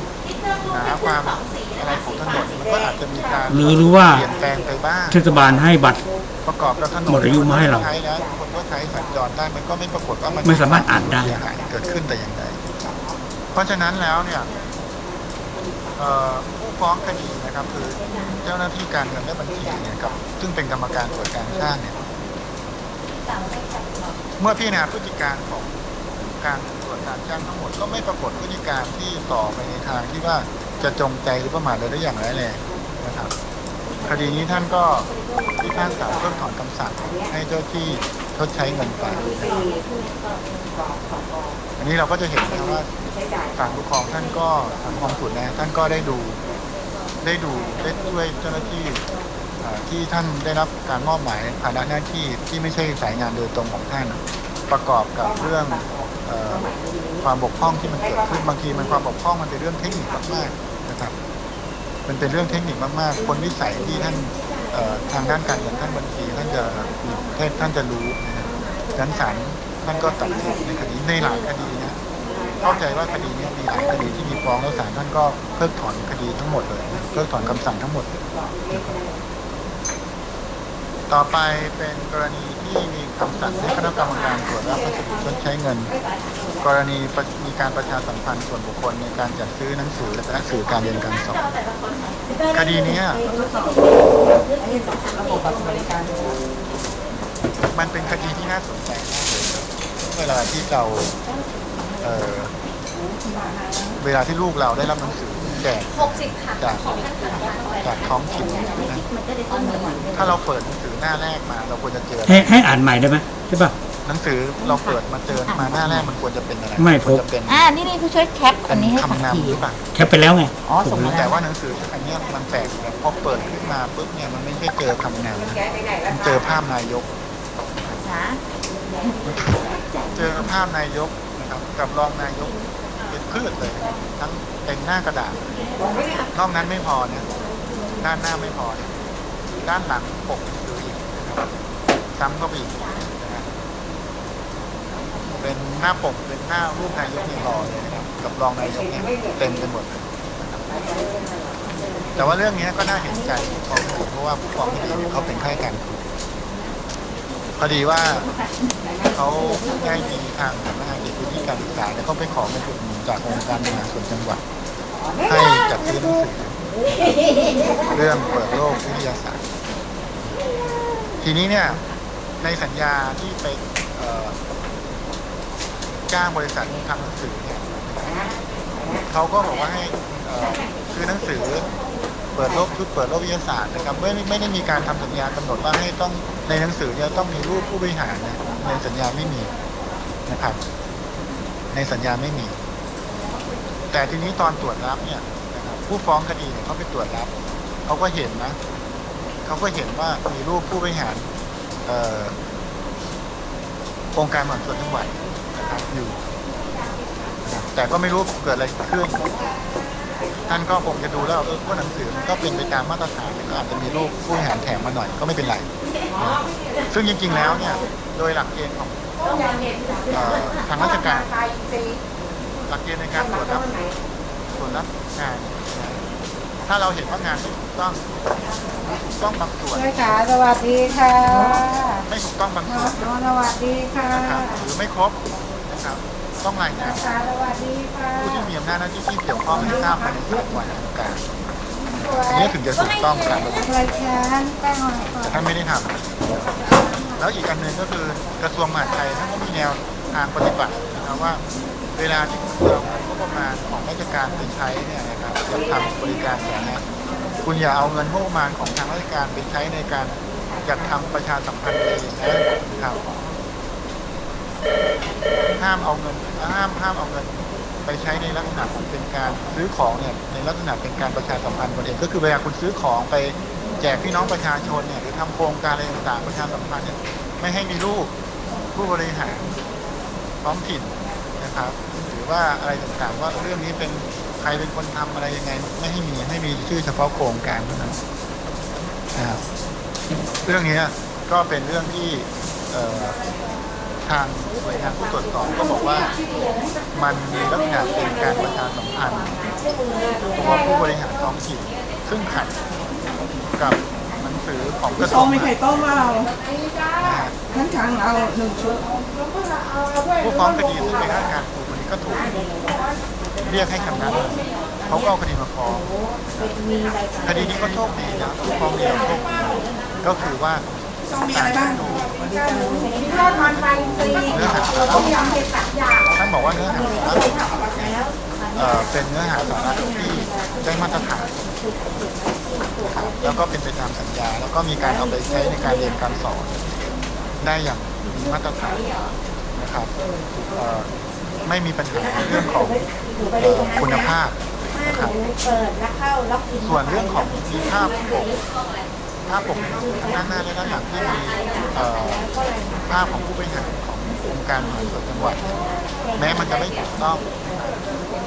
หนาความอะไรของถนนมันก็อาจจะมีการหรือหรือว่าเปลี่ยนแปลงไปบ้างเทศบาลให้บัตร ประกอบกับถนนหมดอายุมาให้เราใช้แล้วคนก็ใช้สัญจรได้มันก็ไม่ปรากฏว่ามันไม่สามารถอ่านได้เสียหายเกิดขึ้นแต่อย่างใดเพราะฉะนั้นแล้วเนี่ยเอ่อผู้ฟ้องคดีนะครับคือเจ้าหน้าที่การเงินและบัญชีเนี่ยกับซึ่งเป็นกรรมการตรวจการสร้างเนี่ยเมื่อพิจารณาพฤติการของการตรวจการจ้างทั้งหมดก็ไม่ปรากฏพฤติการที่ต่อไปในทางที่ว่าจะจงใจหรือประมาทเลยได้อย่างร้ายแรงนะครับ คดีนี้ท่านก็พิพากษาเพิกถอนคำสั่งให้เจ้าที่ชดใช้เงินไปอันนี้เราก็จะเห็นนะว่าศาลปกครองท่านก็ศาลปกครองสูตรนะท่านก็ได้ดูได้ดูได้ช่วยเจ้าหน้าที่ที่ท่านได้รับการมอบหมายภาระหน้าที่ที่ไม่ใช่สายงานโดยตรงของท่าน ประกอบกับเรื่องความบกพร่องที่มันเกิดขึ้นบางทีมันความบกพร่องมันเป็นเรื่องเทคนิคมากๆนะครับ มันเป็นเรื่องเทคนิคมาก ๆ คนวิสัยที่ท่านทางด้านการเงินท่านบัญชีท่านจะมีท่านจะรู้นะครับดังนั้นศาลท่านก็ตัดสินในคดีในหลายคดีนะเข้าใจว่าคดีนี้มีหลายคดีที่มีฟ้องแล้วศาลท่านก็เพิกถอนคดีทั้งหมดเลยเพิกถอนคำสั่งทั้งหมด ต่อไปเป็นกรณีที่มีคำสั่งให้คณะกรรมการตรวจรับพัสดุชดใช้เงิน กรณีประมี การประชาสัมพันธ์ส่วนบุคคลในการจัดซื้อหนังสือและสื่อการเรียนการสอนคดีเนี้ยระบบบัตรสวัสดิการมันเป็นคดีที่น่าสนใจมากเลยครับเวลาที่เราเอ่อเวลาที่ลูกเราได้รับหนังสือแจกจากจากท้องถิ่นนะถ้าเราเปิดหนังสือหน้าแรกมา เราควรจะเจอให้ให้อ่านใหม่ได้ไหมใช่ป่ะ หนังสือเราเปิดมาเจอมาหน้าแรกมันควรจะเป็นอะไรไม่ควรพจะบเป็นอ่านี่นี่ผู้ช่วยแคปเป็อันนนี้ให้ขับคำทีนำหรือเปล่าแคปไปแล้วไงอ๋อส่งมาแต่แล้วว่าหนังสืออันเนี้ยมันแปลกนะพอเปิดขึ้นมาปุ๊บเนี่ยมันไม่ใช่เจอคำนำนะมันเจอภาพนายก นะเจอภาพนายกนะครับกับรองนายกเป็นพืชเลยนะครับทั้งเต็มหน้ากระดาษนอกนั้นไม่พอเนี่ยด้านหน้าไม่พอเนี่ยด้านหลังปกหนังสืออีกนะครับซ้ำเข้าไปอีกนะฮะ เป็นหน้าปกเป็นหน้ารูปนายกเนี่ยหล่อเลยนะครับกับรองนายกเนี่ยเต็มไปหมดเลยนะครับแต่ว่าเรื่องนี้ก็น่าเห็นใจผู้กองคดีเพราะว่าผู้กองคดีเนี่ยเขาเป็นข้าราชการพอดีว่าเขาได้มีทางสำนักงานเขตพื้นที่การศึกษาเนี่ยเขาไปขอเงินอุดหนุนจากองค์การบริหาส่วนจังหวัด ให้จัดซื้อหนังสือเรื่องเปิดโลกวิทยาศาสตร์ ทีนี้เนี่ยในสัญญาที่ไป จ้างบริษัททำหนังสือเนี่ยเขาก็บอกว่าให้เอ่อซื้อหนังสือเปิดโลกชุดเปิดโลกวิทยาศาสตร์นะครับไม่ไม่ได้มีการทำสัญญากำหนดว่าให้ต้องในหนังสือเนี่ยต้องมีรูปผู้บริหารนะในสัญญาไม่มีนะครับ ในสัญญาไม่มี แต่ทีนี้ตอนตรวจรับเนี่ยผู้ฟ้องคดีเนี่ยเขาไปตรวจรับเขาก็เห็นนะเขาก็เห็นว่ามีรูปผู้บริหารองค์การมหาส่วนจังหวัด อยู่นะครับแต่ก็ไม่รู้เกิดอะไรขึ้น ท่านก็คงจะดูแล้วเออว่าหนังสือมันก็เป็นไปตามมาตรฐานก็อาจจะมีรูปผู้บริหารแถมมาหน่อยก็ไม่เป็นไรนะซึ่งจริง ๆ แล้วเนี่ย โดยหลักเกณฑ์ของเอ่อทางราชการหลักเกณฑ์ในการตรวจรับตรวจรับงานนะถ้าเราเห็นว่างานไม่ถูกต้องถูกต้องบางส่วนช่วยขาสวัสดีค่ะ ไม่ถูกต้องบางส่วนน้องสวัสดีค่ะนะครับหรือไม่ครบนะ ครับ ต้องรายงานขาสวัสดีค่ะผู้ที่มีอำนาจหน้าที่ที่เกี่ยวข้องให้ทราบภายในสามวันทำการอันนี้ถึงจะถูกต้องตามระเบียบรายการแป้งหน่อยค่ะแต่ท่านไม่ได้ทำแล้วอีกอันหนึ่งก็คือกระทรวงมหาดไทยท่านก็มีแนวทางปฏิบัตินะครับว่าเวลาที่คุณเอาเงินงบประมาณของราชการไปใช้เนี่ยนะครับจะทำบริการสาธารณะคุณอย่าเอาเงินงบประมาณของทางราชการไปใช้ในการจัดทำประชาสัมพันธ์เองนะครับ ห้ามเอาเงินห้ามห้ามเอาเงินไปใช้ในลักษณะของเป็นการซื้อของเนี่ยในลักษณะเป็นการประชาสัมพันธ์ตนเองก็คือเวลาคุณซื้อของไปแจกพี่น้องประชาชนเนี่ยหรือทำโครงการอะไรต่างๆประชาสัมพันธ์เนี่ยไม่ให้มีรูปผู้บริหารท้องถิ่นนะครับหรือว่าอะไรต่างๆ ว่าเรื่องนี้เป็นใครเป็นคนทำอะไรยังไง ไม่ให้มีให้มีชื่อเฉพาะโครงการเท่านั้นนะครับเรื่องนี้ก็เป็นเรื่องที่ ทางหน่วยงานผู้ตรวจสอบก็บอกว่ามันมีลักษณะเป็นการประชาสัมพันธ์ตัวผู้บริหารท้องถิ่นซึ่งขัดกับหนังสือของกระทรต้วมงมีไข่ต้มมาเรานะฮะทั้งช้างเอาหนึ่งชุดผู้ฟ้องคดีซึ่งเป็นข้าราชการครูคนนี้ก็ถูกเรียกให้คำนัดเขาก็เอาคดีมาฟ้องคดีนี้ก็โชคดีนะผู้ฟ้องเดียวโชคดีก็คือว่า ต้องมีอะไรบ้างทอดมันไปฟรีเนื้อหาสาระต้มยำเห็ดสามอย่างท่านบอกว่าเนื้อหาสาระเป็นเนื้อหาสาระที่ได้มาตรฐานแล้วก็เป็นไปตามสัญญา แล้วก็มีการเอาไปใช้ในการเรียนการสอน ได้อย่างมีมาตรฐานนะครับไม่มีปัญหาเรื่องของออคุณภาพนะครับเปิดแล้วเข้าล็อกอินส่วนเรื่องของมีภาพ ภาพปกด้านหน้าและด้านหลังที่มีภาพของผู้บริหารขององค์การมหาส่วนจังหวัดแม้มันจะไม่ถูกต้อง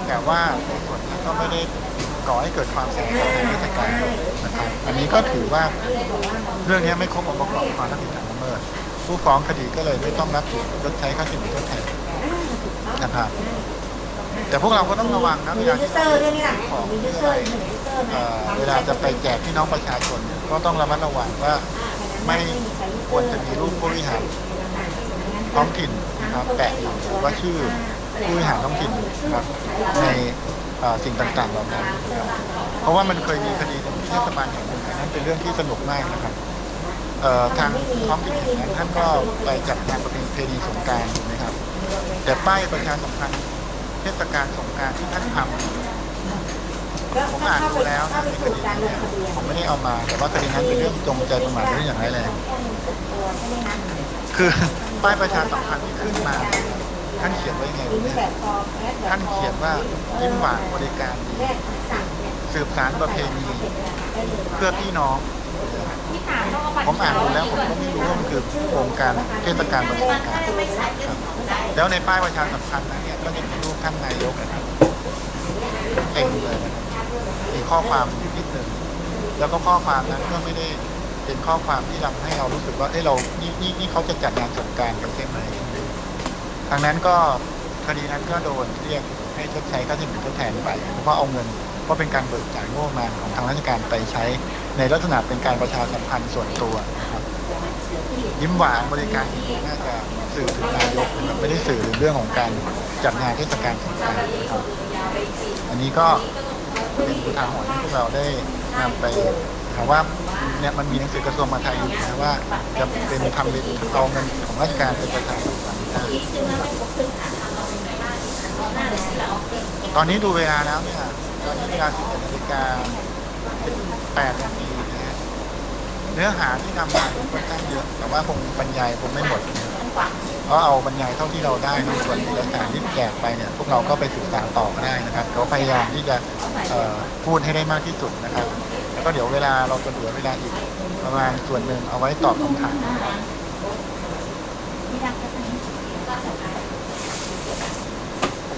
แต่ว่าในส่วนนี้ก็ไม่ได้ก่อให้เกิดความเสียหายในราชการนะครับอันนี้ก็ถือว่าเรื่องนี้ไม่ครบองค์ประกอบความรับผิดทางละเมิดผู้ฟ้องคดีก็เลยไม่ต้องรับผิดชดใช้ค่าสินไหมทดแทนนะครับแต่พวกเราก็ต้องระวังนะเวลาที่เราซื้อของหรืออะไร เอ่อเวลาจะไปแจกพี่น้องประชาชนเนี่ยก็ต้องระมัดระวังว่าไม่ควรจะมีรูปผู้บริหารท้องถิ่นนะครับแปะอยู่หรือว่าชื่อผู้บริหารท้องถิ่นนะครับในเอ่อสิ่งต่างๆเหล่านั้นนะครับเพราะว่ามันเคยมีคดีหนึ่งที่เทศบาลแห่งหนึ่งอันนั้นเป็นเรื่องที่สนุกมากนะครับเอ่อทางท้องถิ่นแห่งนั้นท่านก็ไปจัดงานประเพณีสงกรารถูกไหมครับ แต่ป้ายประชาสัมพันธ์เทศกาลสงกรารที่ท่านทำ ผมอ่านดูแล้วนะในคดีนี้เนี่ยผมไม่ได้เอามา แต่ว่าคดีนั้นเป็นเรื่องจงใจประมาทเป็นเรื่องอย่างร้ายแรงคือป้ายประชาสัมพันธ์ที่ขึ้นมาเนี่ยท่านเขียนไว้ยังไงรู้ไหมท่านเขียนว่ายิ้มหวานบริการดีสืบสารประเพณีเพื่อพี่น้องที่ถามต้องเอาบัตรผมอ่านดูแล้วผมก็ไม่รู้ว่ามันคือโครงการเทศกาลบริการครับแล้วในป้ายประชาสัมพันธ์นั้นเนี่ยก็จะมีรูปท่านนายกนะครับเต็มเลยนะครับมี ข้อความนิดหนึ่งแล้วก็ข้อความนั้นก็ไม่ได้เป็นข้อความที่ทำให้เรารู้สึกว่าเอ้เรานี่นี่นี่เขาจะจัดงานสงการกันใช่ไหมทางนั้นก็คดีนั้นก็โดนเรียกให้ชดใช้ค่าสินไหมทดแทนไปเพราะเอาเงินเพราะเป็นการเบิกจ่ายงบประมาณของทางราชการไปใช้ ในลักษณะเป็นการประชาสัมพันธ์ส่วนตัวครับยิ้มหวานบริการน่าจะสื่อถึงนายกไม่ได้สื่อถึงเรื่องของการจัดงานเทศกาลสงกานต์นะครับอันนี้ก็ เป็นอุทาหรณ์ที่พวกเราได้นำไปถามว่าเนี่ยมันมีหนังสือกระทรวงมหาดไทยอยู่นะว่า จะเป็นทำเป็นเอาเงินของราชการเป็นประชาสัมพันธ์ได้ตอนนี้ดูเวลาแล้วเนี่ย ตอนนี้เวลา11นาฬิกา8นาทีนะฮะเนื้อหาที่นำมาค่อนข้างเยอะ แต่ว่าคงบรรยายคงไม่หมด นะเอาบรรยายเท่าที่เราได้ในส่วนเอกสารที่แจกไปเนี่ยพวกเราก็ไปศึกษาต่อก็ได้นะครับเขาพยายามที่จะพูดให้ได้มากที่สุดนะครับ แล้วก็เดี๋ยวเวลาเราจะเหลือเวลาอีกประมาณส่วนหนึ่งเอาไว้ตอบคำถามนะครับ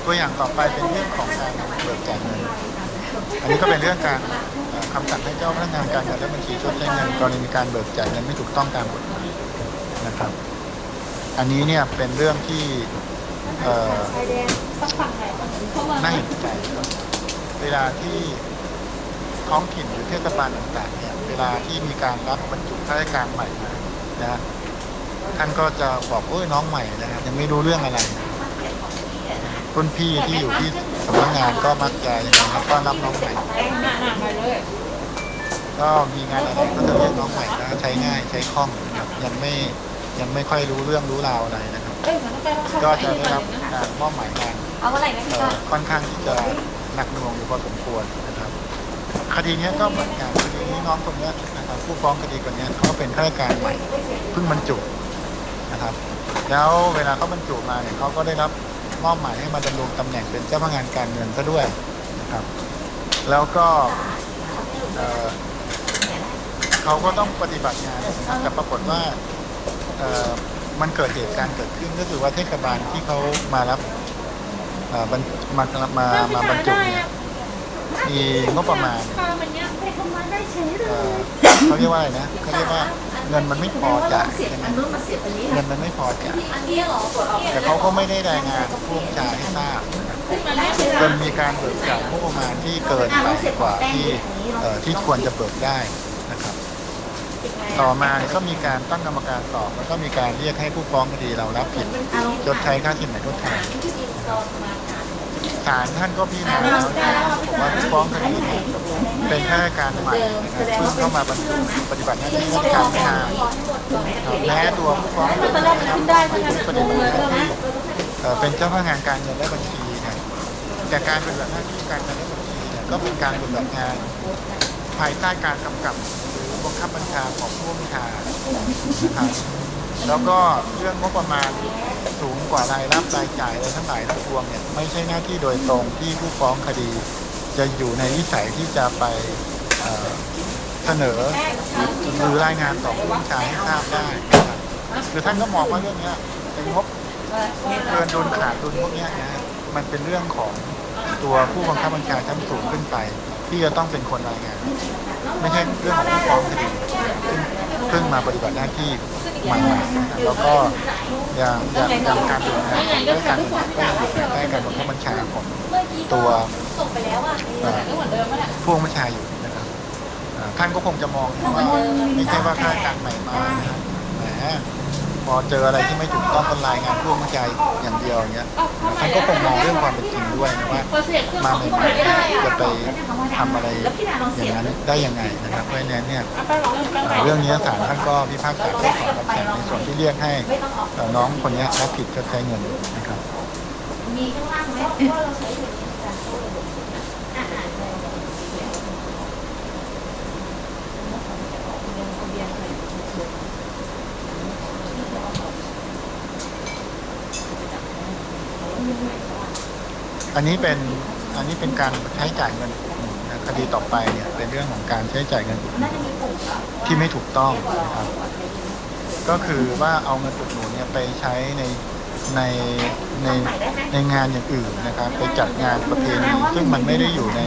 ตัวอย่างต่อไปเป็นเรื่องของการเบิกจ่ายเงิน อันนี้ก็เป็นเรื่องการคำสั่งให้เจ้าพนักงานการเงินและบัญชีชดใช้เงินกรณีมีการเบิกจ่ายเงินไม่ถูกต้องตามกฎหมายนะครับ อันนี้เนี่ยเป็นเรื่องที่เอ่อน่าเห็นใจครับเวลาที่ท้องถิ่นหรือเทศบาลต่างๆเนี่ยเวลาที่มีการรับบรรจุข้าราชการใหม่มานะฮะท่านก็จะบอกโอ้ยน้องใหม่นะฮะยังไม่รู้เรื่องอะไรรุ่นพี่ที่อยู่ที่สำนักงานก็มักจะอย่างนี้ต้อนรับน้องใหม่ก็มีงานอะไรก็จะเรียกน้องใหม่นะใช้ง่ายใช้คล่องนะครับยังไม่ ยังไม่ค่อยรู้เรื่องรู้ราวอะไรนะครับ ก็จะได้รับการมอบหมายงานเอาเมื่อไหร่นะพี่เอ่ก้ออค่อนข้างที่จะหนักหน่วงอยู่พอสมควรนะครับ คดีเนี้ยก็เหมือนกันคดีนี้น้องคนเนี้ยนะครับผู้ฟ้องคดีคนเนี้ยเขาเป็นข้าราชการใหม่เพิ่งบรรจุนะครับ แล้วเวลาเขาบรรจุมาเนี่ยเขาก็ได้รับมอบหมายให้มาดำรงตำแหน่งเป็นเจ้าพนักงานการเงินซะด้วยนะครับ แล้วก็เอ่อเขาก็ต้องปฏิบัติงานนะครับแต่ปรากฏว่าเอ่อ มันเกิดเหตุการณ์เกิดขึ้นก็คือว่าเทศบาลที่เขามารับเอ่อบรรมามามาบรรจุเนี่ยมีงบประมาณมันเนี้ยไปทำมาได้เฉยเลเอ่ยอเขาเรียกว่าอะไรนะเขาเรียกว่าเงินมันไม่พอจ่ายเสียบใช่ไหมอันนู้นมาเสียบอันนี้เงินมันไม่พอจ่ายอันนี้เหรอตรวจออกแต่เขาก็ไม่ได้รายงานผู้บัญชาให้ทราบนะครับขึ้นมาแล้วจนมีการเบิกจ่ายงบประมาณที่เกินไปกว่าที่เอ่อที่ควรจะเบิกได้นะครับ ต่อมาก็มีการตั้งกรรมการสอบ แล้วก็มีการเรียกให้ผู้ฟ้องคดีเรารับผิดชดใช้ค่าสินไหมทดแทนศาลท่านก็พิจารณาแล้วนะครับบอกว่าผู้ฟ้องคดีเนี่ยเป็นข้าราชการใหม่นะครับเพิ่งเข้ามาบรรจุปฏิบัติหน้าที่ราชการไม่นานนะครับแม้ตัวผู้ฟ้องคดีนะครับปฏิบัติหน้าที่เป็นเจ้าพนักงานการเงินและบัญชีนี่ยแต่การปฏิบัติหน้าที่การเงินและบัญชีเนี่ยก็เป็นการปฏิบัติงานภายใต้การกำกับ บังคับบัญชาของผู้บัญชานะครับแล้วก็เรื่องงบประมาณสูงกว่ารายรับรายจ่ายอะไรทั้งหลายทั้งปวงเนี่ยไม่ใช่หน้าที่โดยตรงที่ผู้ฟ้องคดี จะอยู่ในวิสัยที่จะไปเเสนอหรือรายงานต่อผู้บัญชาให้ทราบได้นะครับคือท่านก็มองว่าเรื่องนี้เป็นงบเกินดุลขาดดุลพวกนี้นะฮะมันเป็นเรื่องของตัวผู้บังคับบัญชาชั้นสูงขึ้นไป ที่จะต้องเป็นคนรายงาน ไม่ใช่เรื่องของผู้ฟ้องคดีเพิ่งมาปฏิบัติหน้าที่ใหม่ๆแล้วก็อย่างอย่างอย่างการดูแลและการปฏิบัติก็ยังอยู่ภายใต้การบังคับบัญชาของตัวพ่วงบัญชาอยู่นะครับท่านก็คงจะมองว่าไม่ใช่ว่าข้าการใหม่มานะฮะ พอเจออะไรที่ไม่ถูกต้องก็รายงานผู้บัญชาอย่างเดียวอย่างเงี้ยท่านก็คงมองเรื่องความเป็นจริงด้วยนะว่ามาใหม่ไม่ได้ๆจะไปทำอะไรอย่างนั้นได้ยังไงนะครับเพราะฉะนั้นเนี่ยเรื่องนี้ศาลท่านก็พิพากษาเพิกถอนคำสั่งในส่วนที่เรียกให้น้องคนนี้รับผิดชดใช้เงินนะครับมีข้างล่างไหม อันนี้เป็นอันนี้เป็นการใช้จ่ายเงินนะคดีต่อไปเนี่ยเป็นเรื่องของการใช้จ่ายเงินที่ไม่ถูกต้องนะครับ ก็คือว่าเอาเงินอุดหนุนเนี่ยไปใช้ในในในในงานอย่างอื่นนะครับ ไปจัดงานประเพณีซึ่งมันไม่ได้อยู่ใน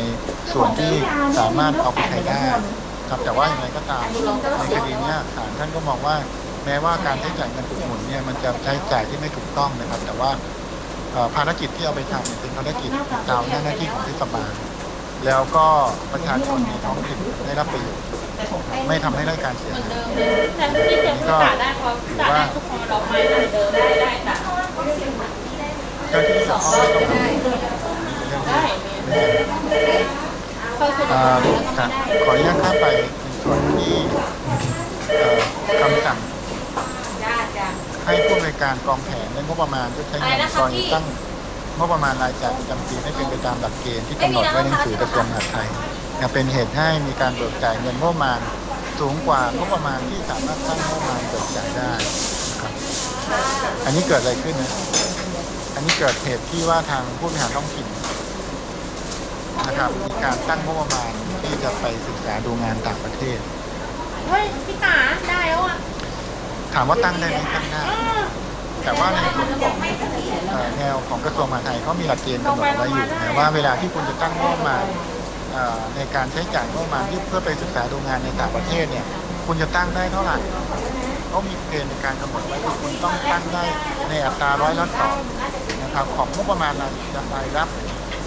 ส่วนที่สามารถเอาไปใช้ได้ครับแต่ว่าอย่างไรก็ตามในคดีเนี้ยศาลท่านก็มองว่า แม้ว่าการใช้จ่ายเงินอุดหนุนเนี่ยมันจะใช้จ่ายที่ไม่ถูกต้องนะครับ แต่ว่า ภารกิจที่เอาไปทำเนี่ยเป็นภารกิจตามหน้าที่ของเทศบาลแล้วก็ประชาชนในท้องถิ่นได้รับประโยชน์ไม่ทำให้ได้การเสียหายแต่ที่เจอผู้จ่าได้เขาจ่าได้ทุกคนเราไม่เหมือนเดิมได้ได้แต่เจ้าที่เกี่ยวข้องไม่ต้องกังวลเรื่องได้นี้เขาคืออ่าครับขออนุญาตข้ามไปในส่วนที่เอ่อคำสั่งจ้าจ้า ให้ผู้บริการกองแผนและงบประมาณที่ใช้เงินกรณีตั้งงบประมาณรายจ่ายประจำปีให้เป็นไปตามหลักเกณฑ์ที่กำหนดไว้ในหนังสือกระทรวงมหาดไทยนะเป็นเหตุให้มีการเบิกจ่ายเงินงบประมาณสูงกว่างบประมาณที่สามารถตั้งงบประมาณเบิกจ่ายได้นะครับอันนี้เกิดอะไรขึ้นนะอันนี้เกิดเหตุที่ว่าทางผู้บริหารท้องถิ่นนะครับมีการตั้งงบประมาณที่จะไปศึกษาดูงานต่างประเทศเฮ้ยพี่จ๋าได้แล้วอะ ถามว่าตั้งได้ไหมตั้งได้แต่ว่าในส่วนของเอ่อแนวของกระทรวงมหาดไทยเขามีหลักเกณฑ์กำหนดไว้อยู่นะว่าเวลาที่คุณจะตั้งงบประมาณเอ่อในการใช้จ่ายงบประมาณที่เพื่อไปศึกษาดูงานในต่างประเทศเนี่ย คุณจะตั้งได้เท่าไหร่เขามีเกณฑ์ในการกำหนดไว้คือคุณต้องตั้งได้ในอัตราร้อยละสองนะครับของงบประมาณรายรายรับ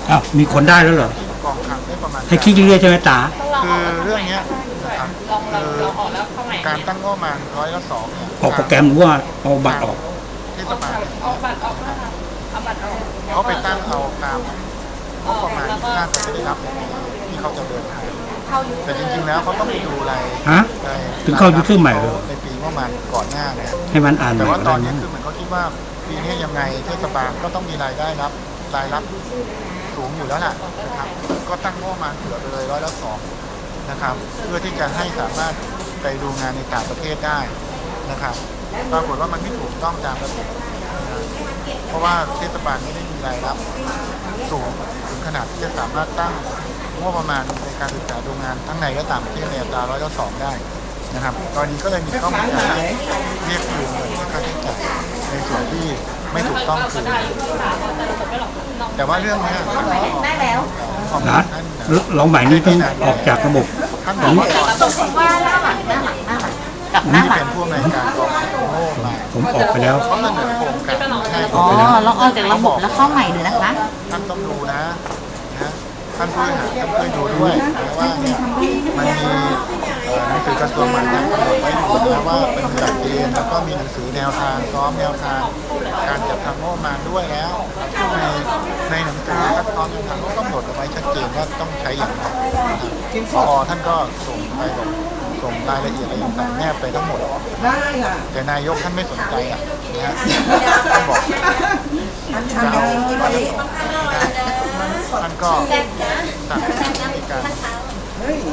อ้าวมีคนได้แล้วเหรอที่กองคลังได้ประมาณให้คิดเรื่อยๆใช่ไหมตา คือเรื่องเนี้ยนะ ครับลองลองคือลองออกแล้วเข้าใหม่การตั้งงบประมาณร้อยละสองเนี่ยออกโปรแกรมหรือว่าเอาบัตรออกเทศบาลเนี่ยเอาบัตรออกนะคะเอาบัตรออกเขาไปตั้งเอาตามงบประมาณที่น่าจะได้รับในปีที่เขาจะเดินทางแต่จริงๆแล้วเขาต้องไปดูรายฮะรายถึงเข้ายุคเครื่องใหม่เลยในปีงบประมาณก่อนหน้านะให้มันอ่านใหแต่ม่ว่าก็ตได้อนนี้นะคือเหมือนเขาคิดว่าปีนี้ยังไงเทศบาลก็ต้องมีรายได้รับรายรับสูงอยู่แล้วล่ะนะครับก็ตั้งงบประมาณเผื่อไปเลยร้อยละสอง นะครับ เพื่อที่จะให้สามารถไปดูงานในต่างประเทศได้นะครับ ปรากฏว่ามันไม่ถูกต้องตามระเบียบเพราะว่าเทศบาลไม่ได้มีรายรับสูงถึงขนาดที่จะสามารถตั้งงบประมาณในการศึกษาดูงานทั้งในและต่างประเทศในอัตราร้อยละสองได้นะครับ ตอนนี้ก็เลยมีข้อมูลการเรียกคืนเงินค่าใช้จ่ายในส่วนที่ไม่ถูกต้องคือ แต่ว่าเรื่องเนี้ยได้แล้วของนะท่านลองใหม่นี้ต้องออกจากระบบท่านบอกว่าก่อนตรงว่าหน้าหลังหน้าหลังหน้าหลังกับหที่น้าหลัเป็งนผู้อำนวยการกองทุนโง่มาผมออกไปแล้วเขาเสนอโครงการให้อ๋อลองออกจากระบบแล้วเข้าใหม่ดูนะคะท่านต้องดูนะนะท่านผู้บริหารต้องช่วยดูด้วยนะว่าเนี่ยมันมีเอ่อหนังสือกระทรวงมหาดไทยกำหนดไว้อยู่นะว่าเป็นหลักเกณฑ์แล้วก็มีหนังสือแนวทางซ้อมแนวทาง การจัดทำงบประมาณด้วยแล้วในในหนังสือคัดค้านแนวทางก็กำหนดเอาไว้ชัดเจนว่าต้องใช้อย่างไรนะครับพอท่านก็ส่งไปส่งรายละเอียดอะไรต่างๆแนบไปทั้งหมดได้ค่ะแต่นายกท่านไม่สนใจอะนะฮะท่านบอกอันชันได้ไหมท่านก็สั่งการ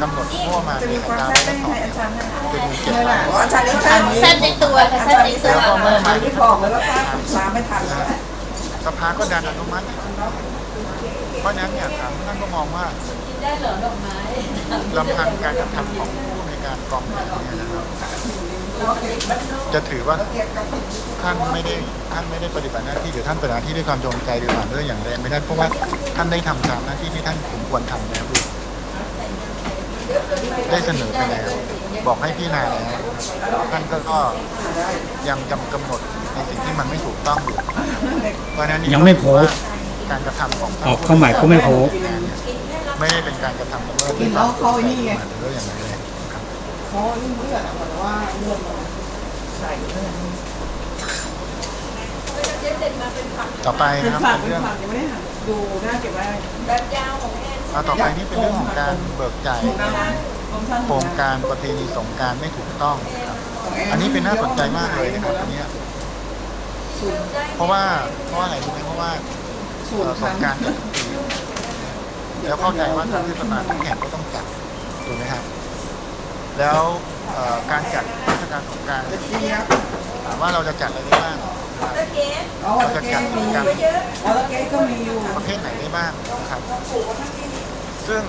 กำหนดงบประมาณจะในมีอัความตราแซ่บร้อยได้ละสไหอมงอันชันนะจะมีเจ็ดล้านอ๋ออันชันนี่แซ่บเส้นในตัวค่ะเส้นในตัวแล้วก็เมื่อมาที่บอกแล้วป้าตามไม่ทันแล้วสภาก็ดันอนุมัติอีกเพราะฉะนั้นเนี่ยทางท่านก็มองว่าได้เหรอดอกไม้ลำพังการกระทำของผู้ในวยการกองทัพเนี่ยนะครับจะถือว่าท่านไม่ได้ท่านไม่ได้ปฏิบัติหน้าที่หรือท่านปฏิบัติหน้าที่ด้วยความจงใจหรือผ่านด้วยอย่างแรงไม่ได้เพราะว่าท่านได้ทำตามหน้าที่ที่ท่านสมควรทำแล้วด้วย ได้เสนอไปแล้ว บอกให้พี่นายแล้วท่านก็ก็ยังจำกำหนดในสิ่งที่มันไม่ถูกต้องอยู่เพราะฉะนั้นนี่ยังไม่โพสต์ การกระทำของออกเข้าใหม่ก็ไม่โพสต์ ไม่ได้เป็นการกระทำละเมิดกินแล้วเขาไอ้นี่ไง หรืออย่างไรเลยครับเขานี่เลือดอะเหมือนว่าเลือดมันใส่เลือดต่อไปเป็นนะครับฝักเป็นเป็นเรื่องฝักยังไม่ได้หั่นดูน่าเก็บไว้ แบบยาวของแอน เอาต่อไปนี่เป็นเรื่องของการเบิกจ่ายโครงการประเพณีสงการไม่ถูกต้อง อันนี้เป็นน่าสนใจมากเลยนะครับอันนี้เพราะว่าเพราะว่าอะไรรู้ไหมเพราะว่าสงการจัดทุกปีแล้วเข้าใจว่าทางเทศบาลทุกแห่งก็ต้องจัดถูกไหมครับแล้วการจัดเทศกาลสงการถามว่าเราจะจัดอะไรได้บ้างนะครับอ๋อวอลเกตมีวอลเกตก็มีอยู่ประเภทไหนได้บ้างครับ ซึ่ง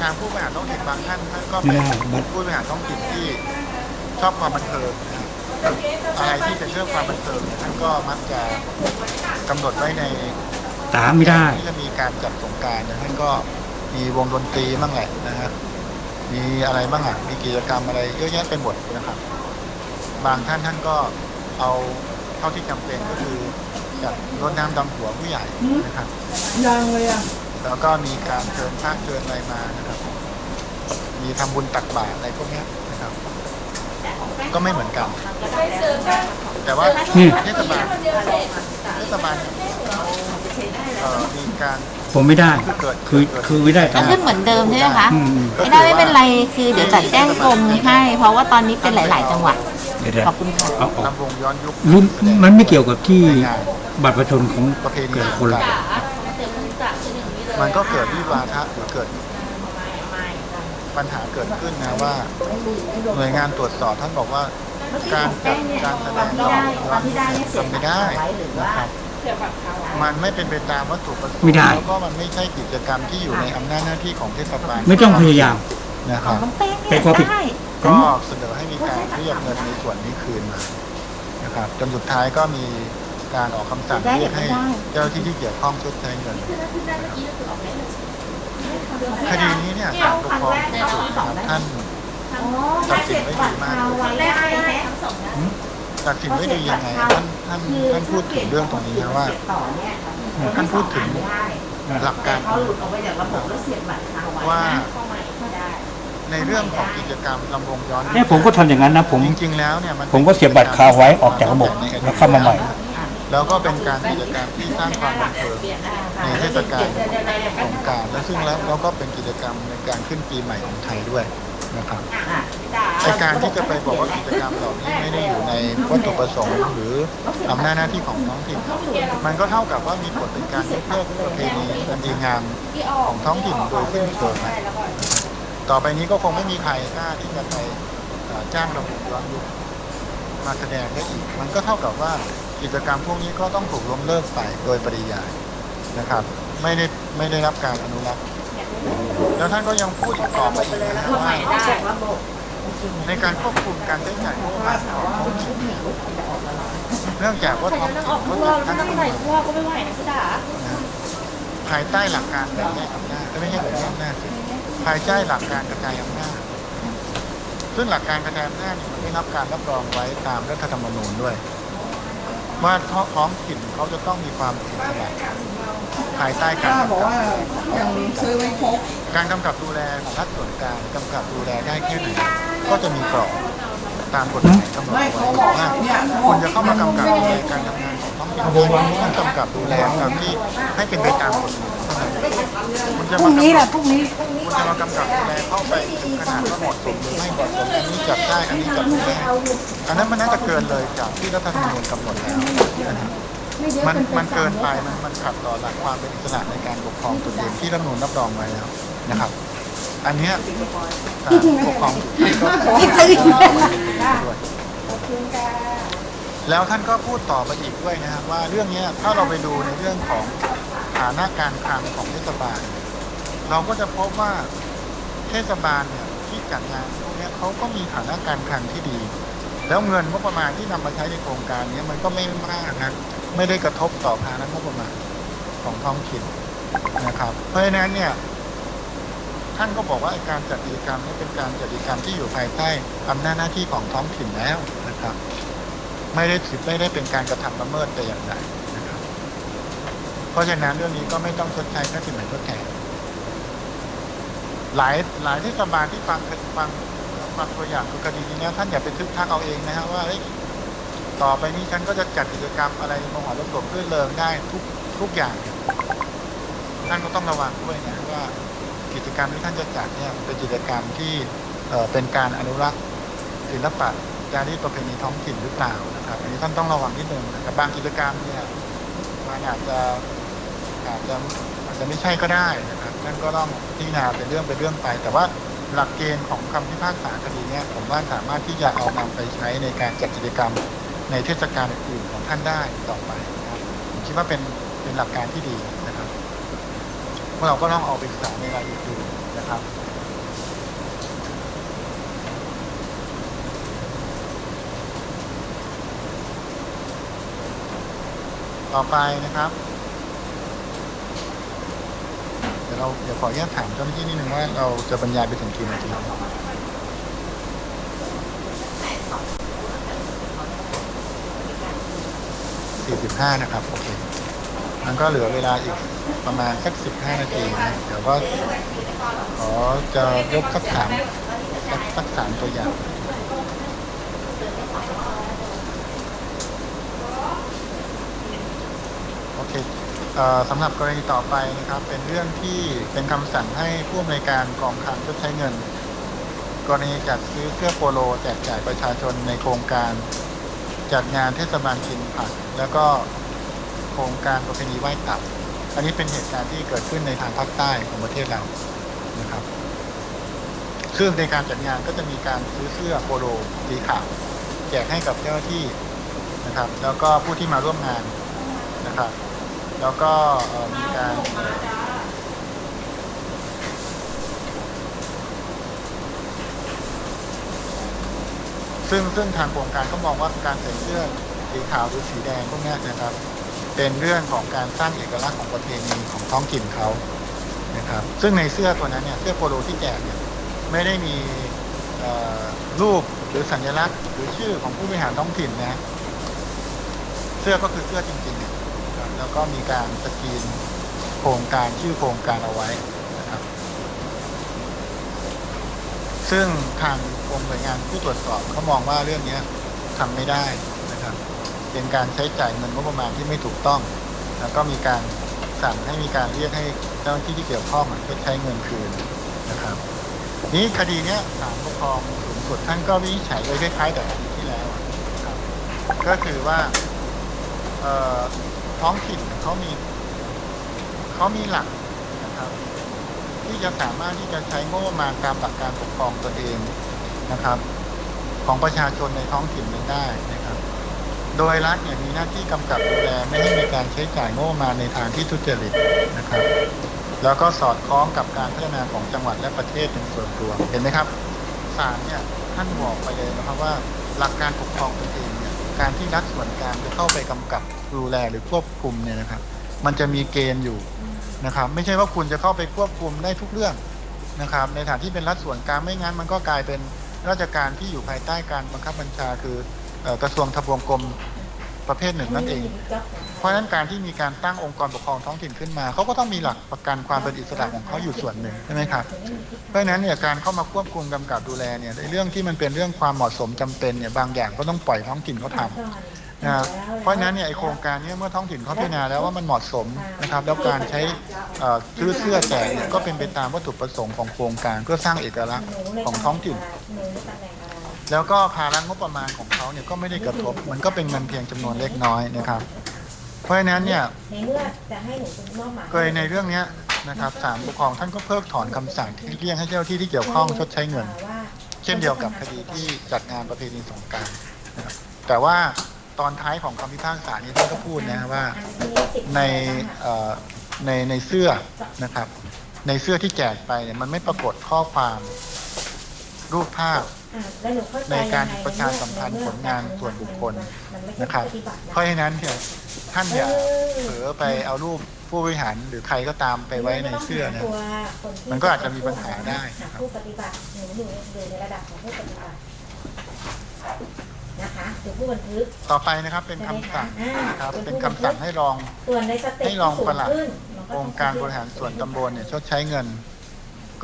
ทางผู้บริหารท้องถิ่นบางท่านท่านก็เป็นผู้บริหารท้องถิ่นที่ชอบความบันเทิงนะครับอะไรที่เป็นเรื่องความบันเทิงเนี่ยท่านก็มักจะกำหนดไว้ในตามไม่ได้ที่จะมีการจัดสงกรารนะท่านก็มีวงดนตรีบ้างแหละนะครับมีอะไรบ้างอะมีกิจกรรมอะไรเยอะแยะไปหมดนะครับ บางท่านท่านก็เอาเท่าที่จำเป็นก็คือจัดรดน้ำดำหัวผู้ใหญ่นะครับยังเลยอะ แล้วก็มีการเชิญพระเชิญอะไรมานะครับ มีทำบุญตักบาตรอะไรพวกเนี้ยนะครับ ก็ไม่เหมือนกันไปซื้อก็แต่ว่านี่เทศบาลคนเดียวเสร็จเทศบาลเขาเอ่อมีการผมไม่ได้คือเกิดคือคือไม่ได้ก็ตามขึ้นเหมือนเดิมใช่ไหมคะอืมอืมไม่ได้ไม่เป็นไรคือเดี๋ยวจัดแจ้งกรมให้ เพราะว่าตอนนี้เป็นหลาย ๆ จังหวัดเดี๋ยวเดี๋ยวขอบคุณค่ะเอาออกลำวงย้อนยุครุ่นมันไม่เกี่ยวกับที่บัตรประชาชนของประเพณีแต่ละ มันก็เกิดวิวาทะหรือเกิดปัญหาเกิดขึ้นนะว่า หน่วยงานตรวจสอบท่านบอกว่า การจัดการแสดงย้อนย้อนทำไม่ได้นะครับเสียบัตรเขามันไม่เป็นไปตามวัตถุประสงค์ไม่ได้แล้วก็มันไม่ใช่กิจกรรมที่อยู่ในอำนาจหน้าที่ของเทศบาลไม่ต้องพยายามนะครับเป็นความผิดได้ก็เสนอให้มีการเรียกเงินในส่วนนี้คืนมานะครับจนสุดท้ายก็มีการออกคำสั่งเรียกให้เจ้าหน้าที่ที่เกี่ยวข้องชดใช้เงิน คดีนี้เนี่ยศาลปกครองสูงสุดนะครับท่านตัดสินไว้ดีมากเลยทั้งสองนะตัดสินไว้ดียังไงท่านท่านท่านพูดถึงเรื่องตรงนี้นะว่าท่านพูดถึงหลักการว่าในเรื่องของกิจกรรมลำวงย้อนยุคเนี่ยผมก็ทำอย่างนั้นนะผมจริงๆแล้วเนี่ยมันผมก็เสียบบัตรคาไว้ออกจากระบบแล้วเข้ามาใหม่ แล้วก็เป็นการกิจกรรมที่สร้างความบันเทิงในเทศกาลสงการและซึ่งแล้วเราก็เป็นกิจกรรมในการขึ้นปีใหม่ของไทยด้วยนะครับไอการที่จะไปบอกว่ากิจกรรมเหล่านี้ไม่ได้อยู่ในวัตถุประสงค์หรืออำนาจหน้าที่ของท้องถิ่น มันก็เท่ากับว่ามีผลเป็นการยกเลิกประเพณีอันดีงามของท้องถิ่นโดยสิ้นเชิงนะต่อไปนี้ก็คงไม่มีใครกล้าที่จะไปจ้างระบบย้อนยุคมาแสดงได้อีก มันก็เท่ากับว่า กิจกรรมพวกนี้ก็ต้องถูกล้มเลิกไปโดยปริยายนะครับ ไม่ได้ไม่ได้รับการอนุรักษ์แล้วท่านก็ยังพูดอีกต่อไปอีกนะว่าในการควบคุมการใช้จ่ายงบประมาณของท้องถิ่นเนี่ยเนื่องจากว่าท้องถิ่นกเขาพวจักดตั้งนั่งขึ้นไหมาก็ไม่ไหวนะพี่จ๋าภายใต้หลักการแบ่งแยกอำนาจไม่ใช่แบ่งแยกอำนาจภายใต้หลักการกระจายอำนาจซึ่งหลักการกระจายอำนาจเนี่ยมันได้รับการรับรองไว้ตามรัฐธรรมนูญด้วย ว่าท้องถิ่นเขาจะต้องมีความอิสระภายใต้การป้ากำบอกกับว่าอย่างนี้ซื้อไว้ครบการกำกับดูแลของรัฐส่วนกลางกำกับดูแลได้แค่ไหนก็จะมีกรอบตามกฎหมายกำหนดไม่ไว้เขาบอกว่าเนี่ยคุณจะเข้ามากำกับดูแลการทำงานของท้องถิ่นต้องกำกับดูแลตามที่ให้เป็นไปตามกฎหมาย เท่านั้นคุณจะพรุ่มางนี้กำแหกัละบพรุ่งนี้คุณจะมากำกับดูแลเข้าไปถึงขนาดว่าเหมาะสมหรือไม่เหมาะสมอันนี้จับได้อันนี้จับไม่ได้อันนั้นมันน่าจะเกินเลยจากที่รัฐธรรมนูญกำหนดแล้วนะครับมันมันเกินไปมันมันขัดต่อหลักความเป็นอิสระในการปกครองตนเองที่รัฐธรรมนูญรับรองไว้แล้วนะครับ อันเนี้ยการปกครองก็ขอให้ด้วยแล้วท่านก็พูดต่อไปอีกด้วยนะครับว่าเรื่องเนี้ยถ้าเราไปดูในเรื่องของ ฐานะการคลังของเทศบาล เราก็จะพบว่าเทศบาลเนี่ยที่จัดงานพวกนี้เขาก็มีฐานะการคลังที่ดี แล้วเงินงบประมาณที่นำมาใช้ในโครงการเนี้ยมันก็ไม่มากนะไม่ได้กระทบต่อภาระงบประมาณของท้องถิ่นนะครับ เพราะฉะนั้นเนี่ยท่านก็บอกว่าการจัดกิจกรรมนี้เป็นการจัดกิจกรรมที่อยู่ภายใต้อำนาจหน้าที่ของท้องถิ่นแล้วนะครับ ไม่ได้ถือไม่ได้เป็นการกระทำละเมิดแต่อย่างใด เพราะฉะนั้นเรื่องนี้ก็ไม่ต้องชดใช้ค่าสินไหมทดแทนหลายหลายเทศบาลที่ฟังฟังฟังตัวอย่างคือคดีนี้นะท่านอย่าไปทึกทักเอาเองนะฮะว่าต่อไปนี้ฉันก็จะจัดกิจกรรมอะไรมหรสพรื่นเริงได้ทุกทุกอย่าง ท่านก็ต้องระวังด้วยนะว่ากิจกรรมที่ท่านจะจัดเนี่ยเป็นกิจกรรมที่เอ่อเป็นการอนุรักษ์ศิลปะจารีตประเพณีท้องถิ่นหรือเปล่านะครับอันนี้ท่านต้องระวังนิดนึงนะครับบางกิจกรรมเนี่ยมันอาจจะ อาจจะอาจจะไม่ใช่ก็ได้นะครับนั่นก็ต้องพิจารณาเป็นเรื่องเป็นเรื่องไป แต่ว่าหลักเกณฑ์ของคำพิพากษาคดีเนี่ยผมว่าสามารถที่จะเอานำไปใช้ในการจัดกิจกรรมในเทศกาลอื่นของท่านได้ต่อไปนะครับผมคิดว่าเป็นเป็นหลักการที่ดีนะครับพวกเราก็ต้องเอาไปศึกษาในรายละเอียดดูนะครับต่อไปนะครับ เดี๋ยวเราเดี๋ยวขออนุญาตถามเจ้าหน้าที่นิดนึงว่าเราจะบรรยายไปถึงกี่นาทีสี่สิบห้านะครับ โอเคมันก็เหลือเวลาอีกประมาณสักสิบห้านาทีนะเดี๋ยวก็ขอจะยกสักสามสักสักสามตัวอย่าง โอเคเอ่อ สำหรับกรณีต่อไปนะครับเป็นเรื่องที่เป็นคำสั่งให้ผู้อำนวยการกองคลังชดใช้เงิน กรณีจัดซื้อเสื้อโปโลแจกจ่ายประชาชนในโครงการจัดงานเทศบาลกินผักแล้วก็โครงการประเพณีไหว้ตับ อันนี้เป็นเหตุการณ์ที่เกิดขึ้นในทางภาคใต้ของประเทศเรานะครับซึ่งในการจัดงานก็จะมีการซื้อเสื้อโปโลสีขาวแจกให้กับเจ้าหน้าที่นะครับ แล้วก็ผู้ที่มาร่วมงานนะครับ แล้วก็มีการซึ่งซึ่งทางโครงการก็มองว่าการใส่เสื้อสีขาวหรือสีแดงพวกนี้นะครับ เป็นเรื่องของการสร้างเอกลักษณ์ของประเพณีของท้องถิ่นเขานะครับ ซึ่งในเสื้อตัวนั้นเนี่ยเสื้อโปโลที่แจกเนี่ยไม่ได้มีรูปหรือสัญลักษณ์ หรือชื่อของผู้บริหารท้องถิ่นนะเสื้อก็คือเสื้อจริงๆนะ แล้วก็มีการสกรีนโครงการชื่อโครงการเอาไว้นะครับ ซึ่งทางกรมหน่วยงานผู้ตรวจสอบเขามองว่าเรื่องนี้ทำไม่ได้นะครับ เป็นการใช้จ่ายเงินงบประมาณที่ไม่ถูกต้อง แล้วก็มีการสั่งให้มีการเรียกให้เจ้าหน้าที่ที่เกี่ยวข้องชดใช้เงินคืนนะครับ นี้คดีนี้ศาลปกครองสูงสุดท่านก็วินิจฉัยโดยคล้ายๆกับคดีที่แล้ว ก็คือว่าเอ่อ ท้องถิ่นเขามีเขามีหลักนะครับ ที่จะสามารถที่จะใช้งบประมาณตามหลักการปกครองตัวเองนะครับ ของประชาชนในท้องถิ่นนั้นได้นะครับ โดยรัฐเนี่ยมีหน้าที่กำกับดูแลไม่ให้มีการใช้จ่ายงบประมาณในทางที่ทุจริตนะครับแล้วก็สอดคล้องกับการพัฒนาของจังหวัดและประเทศเป็นส่วนตัวเห็นไหมครับศาลเนี่ยท่านบอกไปเลยนะครับว่าหลักการปกครองตนเองเนี่ยการที่รัฐส่วนกลางจะเข้าไปกำกับ ดูแลหรือควบคุมเนี่ยนะครับ มันจะมีเกณฑ์อยู่นะครับ ไม่ใช่ว่าคุณจะเข้าไปควบคุมได้ทุกเรื่องนะครับ ในฐานที่เป็นรัฐส่วนกลางไม่งั้น มันก็กลายเป็นราชการที่อยู่ภายใต้การบังคับบัญชา คือเอ่อกระทรวงทบวงกรมประเภทหนึ่งนั่นเอง เพราะฉะนั้นการที่มีการตั้งองค์กรปกครองท้องถิ่นขึ้นมาเขาก็ต้องมีหลักประกันความเป็นอิสระของเขาอยู่ส่วนหนึ่งใช่ไหมครับ เพราะฉะนั้นเนี่ยการเข้ามาควบคุมกำกับดูแลเนี่ยในเรื่องที่มันเป็นเรื่องความเหมาะสมจำเป็นเนี่ยบางอย่างก็ต้องปล่อยท้องถิ่นเขาทำ นะครับเพราะฉะนั้นเนี่ยไอโครงการเนี้เมื่อท้องถิ่นเขาพิจารณาแล้วว่ามันเหมาะสมนะครับแล้วการใช้เอ่อซื้อเสื้อแจกก็เป็นไปตามวัตถุประสงค์ของโครงการเพื่อสร้างเอกลักษณ์ของท้องถิ่น แล้วก็ภาระงบประมาณของเขาเนี่ยก็ไม่ได้กระทบ มันก็เป็นเงินเพียงจำนวนเล็กน้อยนะครับ เพราะฉะนั้นเนี่ยเมื่อจะให้หนูเป็นมอบหมายกรณีในเรื่องนี้นะครับศาลปกครองท่านก็เพิกถอนคำสั่งที่เรียกให้เจ้าที่ที่เกี่ยวข้องชดใช้เงิน เช่นเดียวกับคดีที่จัดงานประเพณีสงกรารนะครับแต่ว่า ตอนท้ายของคำพิพากษานี้ท่านก็พูดนะว่าในเอ่อในในเสื้อนะครับ ในเสื้อที่แจกไปเนี่ยมันไม่ปรากฏข้อความรูปภาพอะแล้วหนูเข้ใจในการยังไงประชาสัมพันธ์ผลงานส่วนบุคคลมันไม่ใช่นะครับปฏิบัติเพราะฉะนั้นเนี่ยท่านอย่าเผลอไปเอารูปผู้บริหารหรือใครก็ตามไปไว้ในเสื้อนะตัวคนที่มันก็อาจจะมีปัญหาได้หาผู้ปฏิบัติหนูอยู่อยู่ในระดับของผู้ปฏิบัติ นะคะคือผู้บันทึก ต่อไปนะครับเป็นคำสั่งนะครับเป็นคำสั่งให้รอง ส่วนในสเต็ปให้รองปลัด ที่สูงขึ้นมันก็องค์การบริหารส่วนตำบลเนี่ยชดใช้เงิน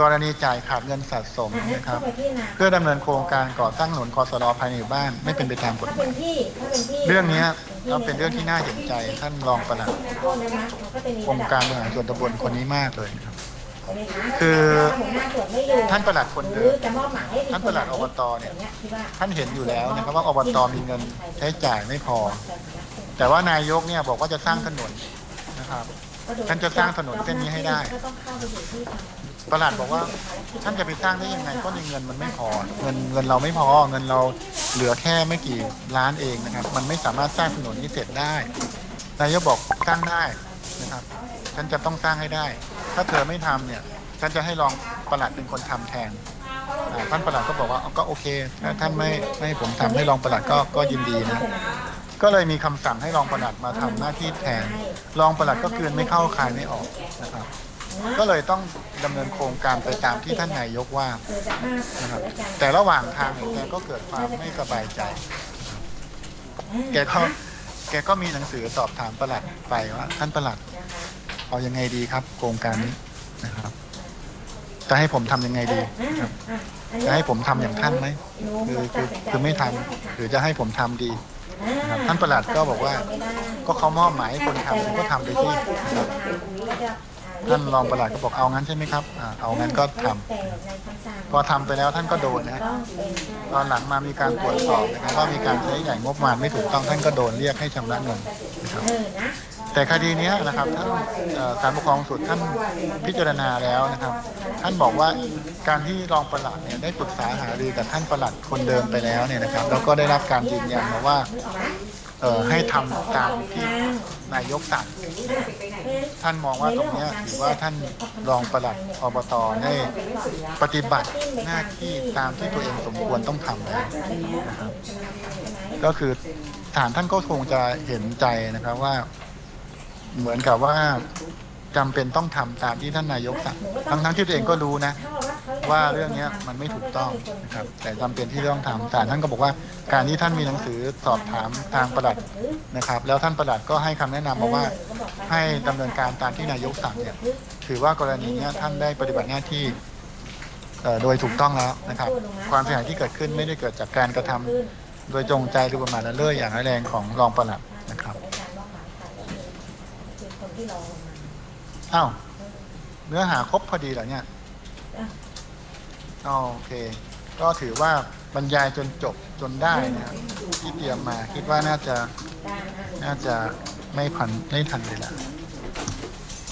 กรณีจ่ายขาดเงินสะสมอะให้นะครับ เข้าไปพิจารณาเพื่อดำเนินโครงการก่อสร้างถนนคอสรภายในหมู่บ้านไม่เป็นไปตามกฎถ้าหเป็มายนที่ถ้าเป็นที่เรื่องเนี้ยเราเป็นเรื่องที่น่าเห็นใจท่านรองปลัด โทษนะคะมันก็จะมีองค์การบริหารส่วนตำบลคนนี้มากเลยนะครับ คืคือหัวหน้าส่วนไม่อยู่ท่านปลัดคนเดิมหรือจะมอบหมายให้อีกท่านปลัดอบตเนี่ยางที่ว่าท่านเห็นอยู่แล้วนะครับว่าอบตมีเงินใช้จ่ายไม่พอ แต่ว่านายกเนี่ยบอกว่าจะสร้างถนนนะครับท่านจะสร้างถนนเส้นนี้ให้ได้ก็ต้องเข้าไปอยู่ที่ทางประหลัดบอกว่าท่านจะไปสร้างได้ยังไงเพราะในเงินมันไม่พอ เงินเงินเราไม่พอ เงินเราเหลือแค่ไม่กี่ล้านเองนะครับ มันไม่สามารถสร้างถนนนี้เสร็จได้นายกบอกสร้างได้นะครับ ฉันจะต้องสร้างให้ได้ ถ้าเธอไม่ทำเนี่ย ฉันจะให้รองประหลัดเป็นคนทำแทนท่านประหลัดก็บอกว่าก็โอเคถ้าท่านไม่ไม่ให้ผมทำให้รองประหลัดก็ก็ยินดีนะก็เลยมีคำสั่งให้รองประหลัดมาทำหน้าที่แทน รองประหลัดก็คืนไม่เข้าคายไม่ออกนะครับ ก็เลยต้องดำเนินโครงการไปตามที่ท่านนายกว่านะครับ แต่ระหว่างทางเนี่ยแกก็เกิดความไม่สบายใจ แกก็แกก็มีหนังสือสอบถามประหลัดไปว่าท่านประหลัด เอายังไงดีครับ โครงการนี้นะครับ จะให้ผมทำยังไงดีครับ จะให้ผมทำอย่างท่านไหมคือคือคือไม่ทำหรือจะให้ผมทำดีนะครับท่านประหลัดก็บอกว่า ก็เขามอบหมายให้คนทำผมก็ทำไปที่นะครับท่านรองประหลัดก็บอกเอางั้นใช่ไหมครับอ่าเอางั้นก็ทำพอทำไปแล้วท่านก็โดนนะตอนหลังมามีการตรวจสอบนะครับว่ามีการใช้ใหญ่งบประมาณไม่ถูกต้องท่านก็โดนเรียกให้ชำระเงินนะครับ แต่คดีนี้นะครับท่านเอ่อศาลปกครองสุดท่านพิจารณาแล้วนะครับ ท่านบอกว่าการที่รองประหลัดเนี่ยได้ปรึกษาหารือกับท่านประหลัดคนเดิมไปแล้วเนี่ยนะครับ แล้วก็ได้รับการยืนยันมาว่าให้ทำตามที่นายกสั่งท่านมองว่าตรงนี้ถือว่าท่านรองประหลัดอบตได้ปฏิบัติหน้าที่ตามที่ตัวเองสมควรต้องทำแล้วนะครับ ก็คือศาลท่านก็คงจะเห็นใจนะครับว่า เหมือนกับว่าจำเป็นต้องทำตามที่ท่านนายกสั่งทั้งทั้งๆที่ตัวเองก็รู้นะ ว่าเรื่องเนี้ยมันไม่ถูกต้องนะครับ แต่จำเป็นที่ต้องทำศาลท่านก็บอกว่า การที่ท่านมีหนังสือสอบถามทางประหลัดนะครับ แล้วท่านประหลัดก็ให้คำแนะนำมาว่าให้ดำเนินการตามที่นายกสั่งเนี่ยถือว่ากรณีเนี้ยท่านได้ปฏิบัติหน้าที่โดยถูกต้องแล้วนะครับ ความเสียหายที่เกิดขึ้นไม่ได้เกิดจากการกระทำโดยจงใจหรือประมาทละเลยอย่างร้ายแรงของรองประหลัดนะครับ รอลงมาอ้าวเนื้อหาครบพอดีเหรอเนี่ยโอเค ก็ถือว่าบรรยายจนจบจนได้นะครับที่เตรียมมาคิดว่าน่าจะการอ่านน่าจะไม่พันไม่ทันเวลา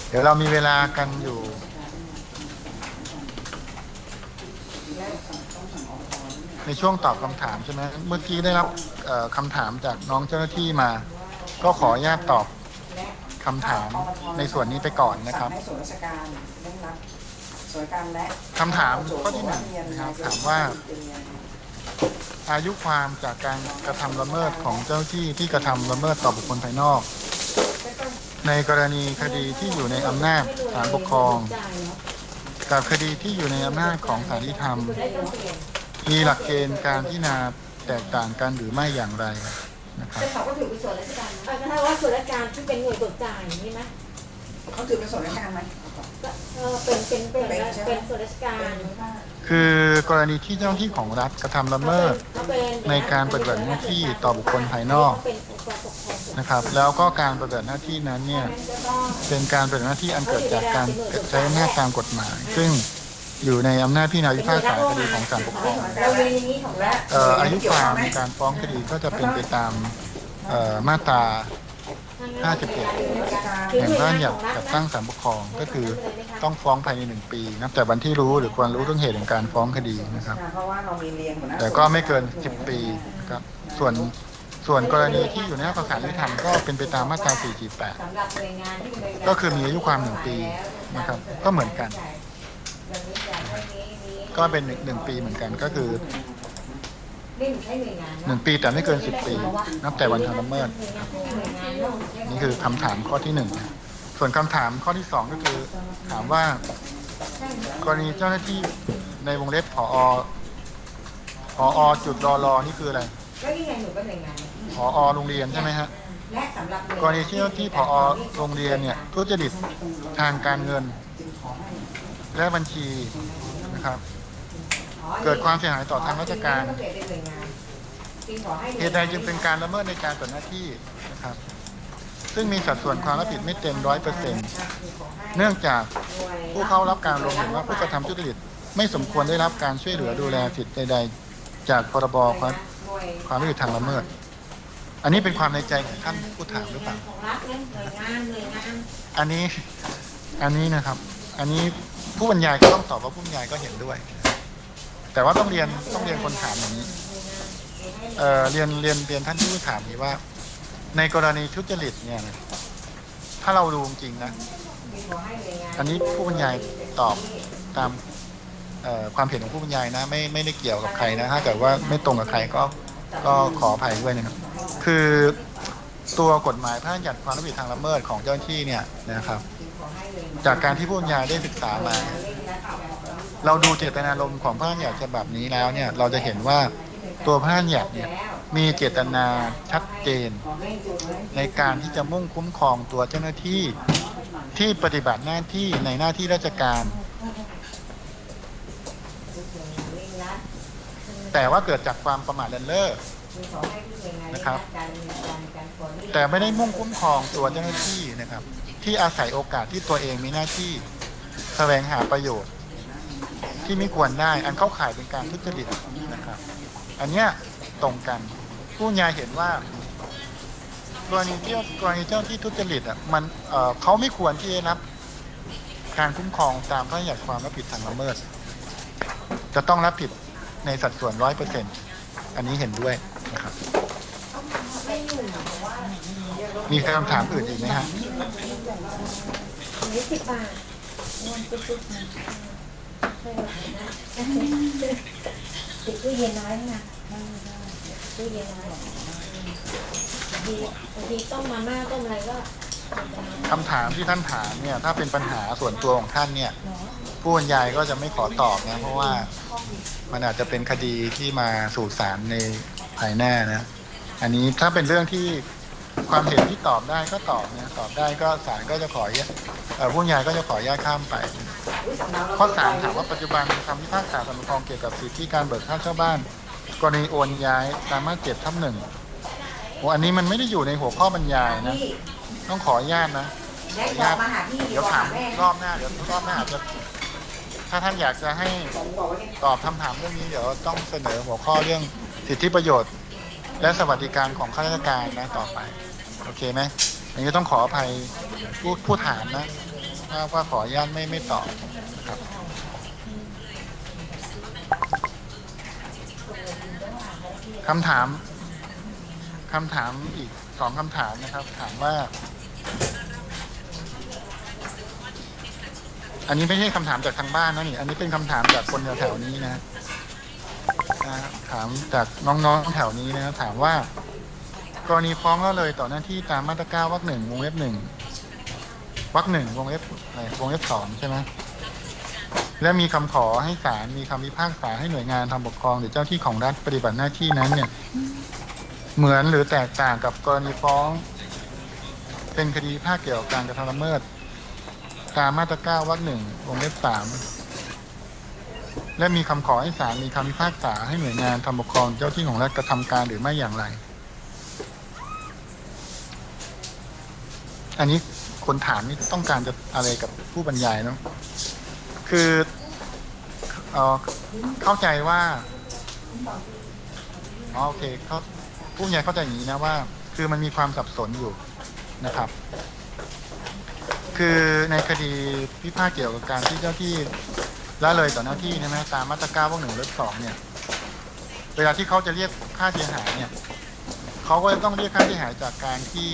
เดี๋ยวเรามีเวลากันอยู่ในช่วงตอบคำถามใช่ไหมเมื่อกี้ได้รับเอ่อคำถามจากน้องเจ้าหน้าที่มา ก็ขออนุญาตตอบ คำถามในส่วนนี้ไปก่อนนะครับให้ส่วนราชการเร่งรัดส่วนราชการและคำถามข้อที่หนึ่งนะครับถามว่า อายุความจากการกระทำละเมิดของเจ้าหน้าที่ที่กระทำละเมิดต่อบุคคลภายนอก ในกรณีคดีที่อยู่ในอำนาจศาลปกครอง กับคดีที่อยู่ในอำนาจของศาลยุติธรรม มีหลักเกณฑ์การพิจารณาแตกต่างกันหรือไม่อย่างไร นะครับแต่เขาก็ถือเป็นส่วนราชการนะก็ถ้าว่าส่วนราชการที่เป็นหน่วยเบิกจ่ายนี่ไหมเขาถือเป็นส่วนราชการไหมก็เออเป็นเป็นเป็นเป็นส่วนราชการ คือกรณีที่เจ้าหน้าที่ของรัฐกระทำละเมิดเขาเป็นในการปฏิบัติหน้าที่ต่อบุคคลภายนอกเป็นองค์กรปกครองส่วนนะครับ แล้วก็การปฏิบัติหน้าที่นั้นเนี่ยจะต้องเป็นการปฏิบัติหน้าที่อันเกิดจากการใช้อำนาจตามกฎหมาย ซึ่ง อยู่ในอำนาจพิจารณาพิพากษาคดีของศาลปกครองเรามีในนี้ของรัฐเอ่ออายุความในการฟ้องคดีก็จะเป็นไปตามเอ่อมาตรา 57แห่งพระราชบัญญัติจัดตั้งศาลปกครองก็คือต้องฟ้องภายในหนึ่งปีนับแต่วันที่รู้หรือควรรู้เรื่องเหตุแห่งการฟ้องคดีนะครับ เพราะว่าเรามีเรียนหัวหน้าแต่ก็ไม่เกิน 10 ปีนะครับส่วนส่วนกรณีที่อยู่ในหน้าประสานยุติธรรมก็เป็นไปตามมาตรา 448สำหรับหน่วยงานที่เป็นก็คือมีอายุความหนึ่งปีนะครับ ก็เหมือนกัน อย่างนี้อย่างนี้นี้ก็เป็นหนึ่งหนึ่งปีเหมือนกันก็คือนี่ใช้หน่วยงานหนึ่งปีแต่ไม่เกิน10ปี นับแต่วันทำละเมิด หน่วยงานหน่วยงานเนาะนี่คือคำถามข้อที่หนึ่งนะส่วนคำถามข้อที่สองก็คือถามว่ากรณีเจ้าหน้าที่ในวงเล็บผอผอจุดรอรอนี่คืออะไรก็ยังไงหนูก็หน่วยงานผอโรงเรียนใช่ไหมฮะและสำหรับกรณีที่เจ้าหน้าที่ผอโรงเรียนเนี่ยทุจริตทางการเงิน และบัญชีนะครับ เกิดความเสียหายต่อทางราชการเหตุใดจึงเป็นการละเมิดในการปฏิบัติหน้าที่นะครับ ซึ่งมีสัดส่วนความรับผิดไม่เต็มร้อยเปอร์เซ็นต์เนื่องจากผู้เข้ารับการลงเห็นว่าผู้กระทำทุจริตไม่สมควรได้รับการช่วยเหลือดูแลสิทธิใด ๆ จากพรบความความรับผิดทางละเมิด อันนี้เป็นความในใจของท่านผู้ถามหรือเปล่าของรัฐเนี่ยหน่วยงานหน่วยงานอันนี้ อันนี้นะครับ อันนี้ ผู้บรรยายก็ต้องตอบว่าผู้บรรยายก็เห็นด้วย แต่ว่าต้องเรียนต้องเรียนคนถามอย่างนี้เออเรียนเรียนเรียนท่านผู้ถามนี้ว่า ในกรณีทุจริตเนี่ยถ้าเราดูจริงนะอันนี้ผู้บรรยายตอบตามความเห็นของผู้บรรยายนะ ไม่ไม่ได้เกี่ยวกับใครนะถ้าเกิดว่าไม่ตรงกับใครก็ก็ขออภัยด้วยนะครับ คือตัวกฎหมายพระราชบัญญัติความรับผิดทางละเมิดของเจ้าหน้าที่เนี่ยนะครับ จากการที่ผู้บรรยายได้ศึกษามา เราดูเจตนารมณ์ของพระราชบัญญัติฉบับนี้แล้วเนี่ย เราจะเห็นว่าตัวพระราชบัญญัติเนี่ยมีเจตนาชัดเจน ในการที่จะมุ่งคุ้มครองตัวเจ้าหน้าที่ที่ปฏิบัติหน้าที่ในหน้าที่ราชการ แต่ว่าเกิดจากความประมาทเลินเล่อนะครับ แต่ไม่ได้มุ่งคุ้มครองตัวเจ้าหน้าที่นะครับ ที่อาศัยโอกาสที่ตัวเองมีหน้าที่แสวงหาประโยชน์ ที่ไม่ควรได้ อันเข้าข่ายเป็นการทุจริตนะครับ อันเนี้ยตรงกัน ผู้บรรยายเห็นว่ากรณีเจ้ากรณีเจ้าที่ทุจริตอะมันเอ่อเขาไม่ควรที่จะรับการคุ้มครองตามพระราชบัญญัติความรับผิดทางละเมิด จะต้องรับผิดในสัดส่วนร้อยเปอร์เซ็นอันนี้เห็นด้วยนะครับ มีคำถามอื่นอีกไหมฮะ นี่สิบบาทติดตู้เย็นน้อยนะตู้เย็นน้อยบางทีบางทีต้มมาม่าต้มอะไรก็คำถามที่ท่านถามเนี่ยถ้าเป็นปัญหาส่วนตัวของท่านเนี่ย ผู้บรรยายก็จะไม่ขอตอบนะเพราะว่ามันอาจจะเป็นคดีที่มาสู่ศาลในภายหน้านะ อันนี้ถ้าเป็นเรื่องที่ ความเห็นที่ตอบได้ก็ตอบนะตอบได้ก็ศาลก็จะขอแยกเอ่อผู้บรรยายก็จะขอแยกข้ามไป ข้อสามถามว่าปัจจุบันคำพิพากษาสารปกครองเกี่ยวกับสิทธิการเบิกค่าเช่าบ้าน กรณีโอนย้ายตามมาตราเจ็ดทับหนึ่งโอ้อันนี้มันไม่ได้อยู่ในหัวข้อบรรยายนะ ต้องขออนุญาตนะขออนุญาตเดี๋ยวถามรอบหน้าเดี๋ยวรอบหน้าอาจจะถ้าท่านอยากจะให้ตอบคำถามเรื่องนี้เดี๋ยวต้องเสนอหัวข้อเรื่องสิทธิประโยชน์ และสวัสดิการของข้าราชการนะต่อไป โอเคไหมอันนี้ต้องขออภัยผู้ผู้ถามนะว่าว่าขออนุญาตไม่ไม่ตอบครับคำถามคำถามอีกสองคำถามนะครับ ถามว่า อันนี้ไม่ใช่คำถามจากทางบ้านนะนี่ อันนี้เป็นคำถามจากคนแถวๆนี้นะ นะถามจากน้องๆแถวนี้นะถามว่า กรณีฟ้องแล้วเลยต่อหน้าที่ตามมาตราเก้าวรรคหนึ่งวงเล็บหนึ่งวรรคหนึ่งวงเล็บอะไรวงเล็บสองใช่ไหมและมีคำขอให้ศาลมีคำพิพากษาให้หน่วยงานทำปกครองหรือเจ้าที่ของรัฐปฏิบัติหน้าที่นั้นเนี่ย เหมือนหรือแตกต่างกับกรณีฟ้อง เป็นคดีภาคเกี่ยวกับการกระทำละเมิด ตามมาตราเก้าวรรคหนึ่งวงเล็บสาม และมีคำขอให้ศาลมีคำพิพากษาให้หน่วยงานทำปกครองเจ้าที่ของรัฐกระทำการหรือไม่อย่างไร อันนี้คนถามนี่ต้องการจะอะไรกับผู้บรรยายเนาะคือเออเข้าใจว่าอ๋อโอเคเขาผู้บรรยายเข้าใจอย่างนี้นะว่า คือมันมีความสับสนอยู่นะครับ คือในคดีพิพาทเกี่ยวกับการที่เจ้าที่ ละเลยต่อหน้าที่ใช่ไหมตามมาตราเก้าวรรคหนึ่งเล็บสองเนี่ย เวลาที่เขาจะเรียกค่าเสียหายเนี่ยเขาก็จะต้องเรียกค่าเสียหายจากการที่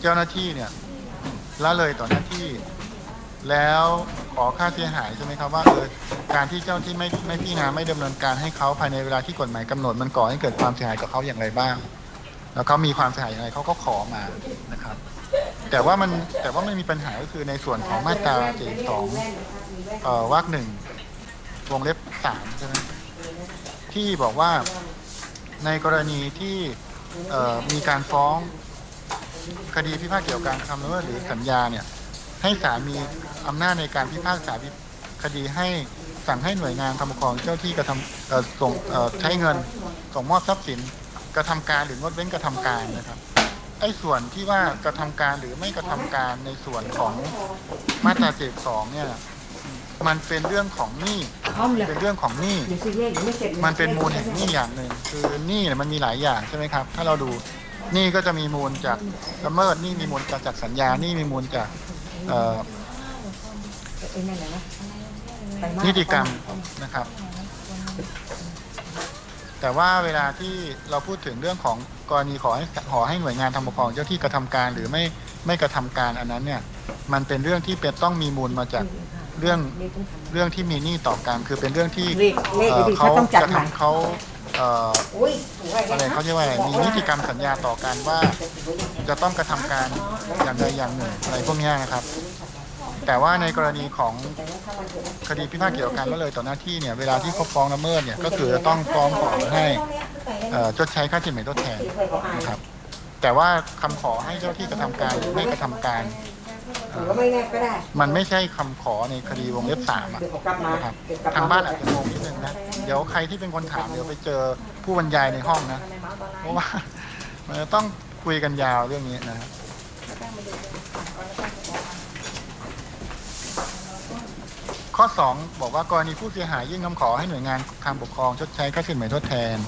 เจ้าหน้าที่เนี่ยละเลยต่อหน้าที่ แล้วขอค่าเสียหายใช่ไหมครับว่าเออการที่เจ้าที่ไม่ไม่พิจารณาไม่ดำเนินการให้เขาภายในเวลาที่กฎหมายกำหนดมันก่อให้เกิดความเสียหายกับเขาอย่างไรบ้าง แล้วเขามีความเสียหายอย่างไรเขาก็ขอมานะครับ แต่ว่ามันแต่ว่ามันมีปัญหาก็คือในส่วนของมาตราเจ็ดสองวรรคหนึ่งวงเล็บสามใช่ไหมที่บอกว่าในกรณีที่มีการฟ้องคดีพิพาทเกี่ยวกับการทำละเมิดหรือสัญญาเนี่ยให้ศาลมีอำนาจในการพิพากษาคดีให้สั่งให้หน่วยงานทำปกครองเจ้าที่กระทำส่งใช้เงินส่งมอบทรัพย์สิน กระทำการหรืองดเว้นกระทำการนะครับไอ้ส่วนที่ว่ากระทำการหรือไม่กระทำการในส่วนของมาตราเจ็ดสองเนี่ย มันเป็นเรื่องของหนี้พร้อมเลยเป็นเรื่องของหนี้เดี๋ยวซีเรียสยังไม่เสร็จลยมันเป็นมูลแห่งหนี้อย่างหนึ่งคือหนี้เนี่ยมันมีหลายอย่างใช่ไหมครับ ถ้าเราดูหนี้ก็จะมีมูลจากละเมิดหนี้มีมูลจากจากสัญญาหนี้มีมูลจากเอ่อไอ้นั่นแหละนะไปมานิติกรรมนะครับ แต่ว่าเวลาที่เราพูดถึงเรื่องของกรณีขอให้ขอให้หน่วยงานทำปกครองเจ้าที่กระทำการหรือไม่ไม่กระทำการอันนั้นเนี่ยมันเป็นเรื่องที่เป็นต้องมีมูลมาจากเรื่องเรื่องที่มีหนี้ต่อกันคือเป็นเรื่องที่เลขเลขเอ่อดีๆเขาเขาต้องจัดกระใหม่ทำเขาเอ่ออุ้ยถูกอะไรเขาเรียกว่าอะไรมีนิติกรรมสัญญาต่อกันว่า จะต้องกระทำการอย่างใดอย่างหนึ่งอะไรพวกเนี้ยนะครับ แต่ว่าในกรณีของคดีพิพาทเกี่ยวกับการละเลยต่อหน้าที่เนี่ยเวลาที่เขาฟ้องละเมิดเนี่ยก็คือจะต้องฟ้องขอให้อ่อชดใช้ค่าสินไหมทดแทนนะครับแต่ว่าคำขอให้เจ้าที่กระทำการหรือไม่กระทำการหรือว่าไม่แน่ก็ได้มันไม่ใช่คำขอในคดีวงเล็บสามอะเดี๋ยวผมกลับมานะครับทางบ้านอาจจะงงนิดนึงนะเดี๋ยวใครที่เป็นคนถามเดี๋ยวไปเจอผู้บรรยายในห้องนะเพราะว่ามันจะต้องคุยกันยาวเรื่องนี้นะครับ ข้อ 2 บอกว่ากรณีผู้เสียหายยื่นคำขอให้หน่วยงานทางปกครองชดใช้ค่าสินไหมทดแทน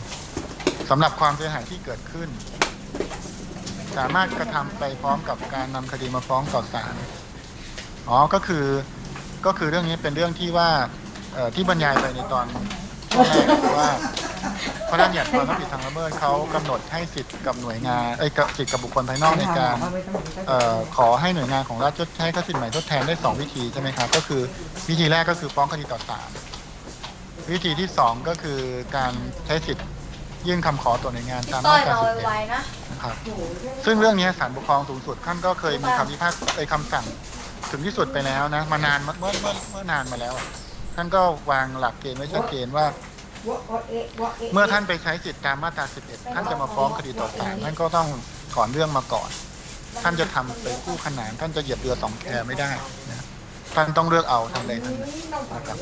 สำหรับความเสียหายที่เกิดขึ้น สามารถกระทำไปพร้อมกับการนำคดีมาฟ้องต่อศาลอ๋อก็คือก็คือเรื่องนี้เป็นเรื่องที่ว่าที่บรรยายไปในตอน ช่วงแรกคือว่าพระราชบัญญัติความรับผิดทางละเมิดเขากำหนดให้สิทธิ์กับหน่วยงานเอ้ยกับสิทธิ์กับบุคคลภายนอกในการเอ่อขอให้หน่วยงานของรัฐชดใช้ค่าสินใหม่ทดแทนได้สองวิธีใช่ไหมครับก็คือวิธีแรกก็คือฟ้องคดีต่อศาลวิธีที่สองก็คือการใช้สิทธิ์ยื่นคำขอต่อหน่วยงานตามต้มาอยตราเราสิบเอ็ดไวๆนะนะครับซึ่งเรื่องนี้ศาลปกครองสูงสุดท่านก็เคยมีคำพิพากษาเอ้ยคำสั่งถึงที่สุดไปแล้วนะมานานเมื่อเมื่อเมื่อเมื่อนานมาแล้วอะ ท่านก็วางหลักเกณฑ์ไว้ชัดเจนว่า เมื่อท่านไปใช้สิทธิตามมาตรา 11 ท่านจะมาฟ้องคดีต่อศาลท่านก็ต้องถอนเรื่องมาก่อน ท่านจะทำไปคู่ขนาน ท่านจะเหยียบเรือสองแคไม่ได้นะท่านต้องเลือกเอาทำอะไรทำนั้นนะครับ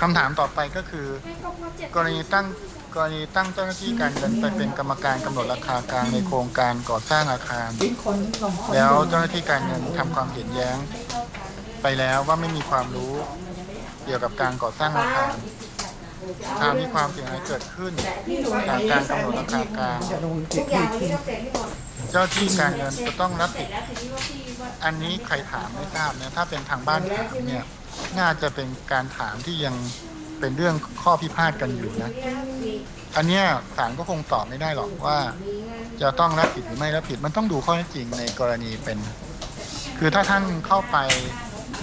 คำถามต่อไปก็คือ กรณีตั้งกรณีตั้งเจ้าหน้าที่การเงินไปเป็นกรรมการกำหนดราคากลางในโครงการก่อสร้างอาคาร แล้วเจ้าหน้าที่การเงินทำความเห็นแย้ง ไปแล้วว่าไม่มีความรู้เกี่ยวกับการก่อสร้างอาคารถ้ามีความเสียหายเกิดขึ้นจากการกำหนดราคากลางทุกอย่างนี้ต้องเสร็จให้หมดเจ้าที่การเงินจะต้องรับผิด อันนี้ใครถามไม่ทราบนะถ้าเป็นทางบ้านถามเนี่ยน่าจะเป็นการถามที่ยังเป็นเรื่องข้อพิพาทกันอยู่นะ อันเนี้ยศาลก็คงตอบไม่ได้หรอกว่า จะต้องรับผิดหรือไม่รับผิดมันต้องดูข้อเท็จจริงในกรณีเป็น คือถ้าท่านเข้าไป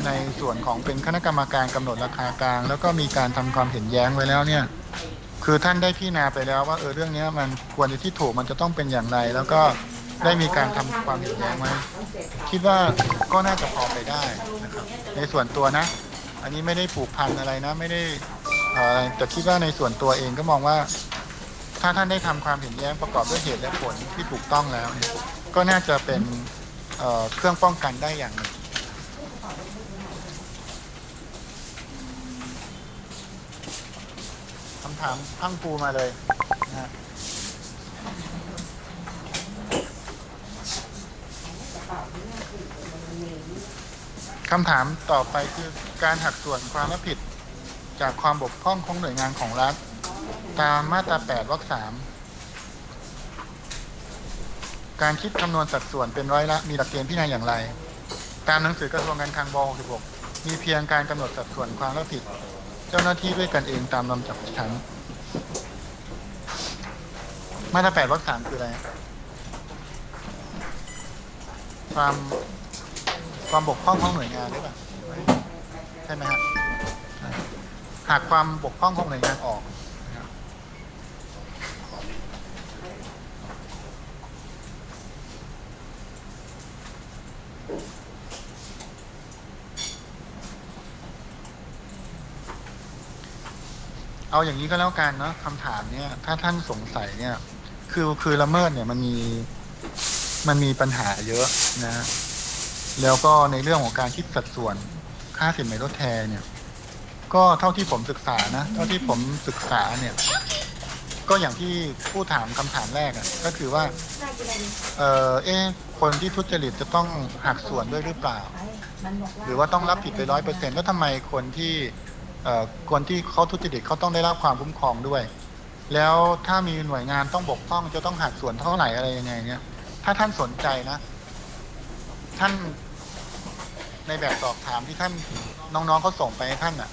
ในส่วนของเป็นคณะกรรมการกำหนดราคากลาง แล้วก็มีการทำความเห็นแย้งไว้แล้วเนี่ย คือท่านได้พิจารณาไปแล้วว่าเออเรื่องนี้มันควรจะที่ถูกมันจะต้องเป็นอย่างไร แล้วก็ได้มีการทำความเห็นแย้งไว้คิดว่าก็น่าจะพอไปได้นะครับ ในส่วนตัวนะ อันนี้ไม่ได้ผูกพันอะไรนะ ไม่ได้อะไรแต่คิดว่าในส่วนตัวเองก็มองว่า ถ้าท่านได้ทำความเห็นแย้งประกอบด้วยเหตุและผลที่ถูกต้องแล้วเนี่ยก็น่าจะเป็นเอ่อเครื่องป้องกันได้อย่างหนึ่งำถามพังปูมาเลยนะคำถามต่อไปคือการหักส่วนความรับผิด จากความบกพร่องของหน่วยงานของรัฐ ตามมาตรา 8 วรรคสามการคิดคำนวณสัดส่วนเป็นร้อยละ มีหลักเกณฑ์พิจารณาอย่างไร ตามหนังสือกระทรวงการคลังบ66มีเพียงการกำหนดสัดส่วนความรับผิด เจ้าหน้าที่ด้วยกันเองตามลำดับชั้น มาตรา8วรรคสามคืออะไร ความความบกพร่องของหน่วยงานหรือเปล่าใช่ไหมฮะหากความบกพร่องของหน่วยงานออก เอาอย่างนี้ก็แล้วกันเนาะคำถามเนี่ย ถ้าท่านสงสัยเนี่ย คือคือละเมิดเนี่ยมันมีมันมีปัญหาเยอะนะ แล้วก็ในเรื่องของการคิดสัดส่วนค่าสินไหมทดแทนเนี่ย ก็เท่าที่ผมศึกษานะ เท่าที่ผมศึกษาเนี่ย ก็อย่างที่ผู้ถามคำถามแรกอะ่ะ ก็คือว่า เออเอ๊คนที่ทุจริตจะต้องหักส่วนด้วยหรือเปล่า หรือว่าต้องรับผิดไปร้อยเปอร์เซ็นต์แล้วทำไมคนที่ คนที่เขาทุจริตเขาต้องได้รับความคุ้มครองด้วย แล้วถ้ามีหน่วยงานต้องบกพร่องจะต้องหักส่วนเท่าไหร่อะไรยังไงเนี่ยถ้าท่านสนใจนะ ท่านในแบบสอบถามที่ท่านน้องๆเขาส่งไปให้ท่านอะ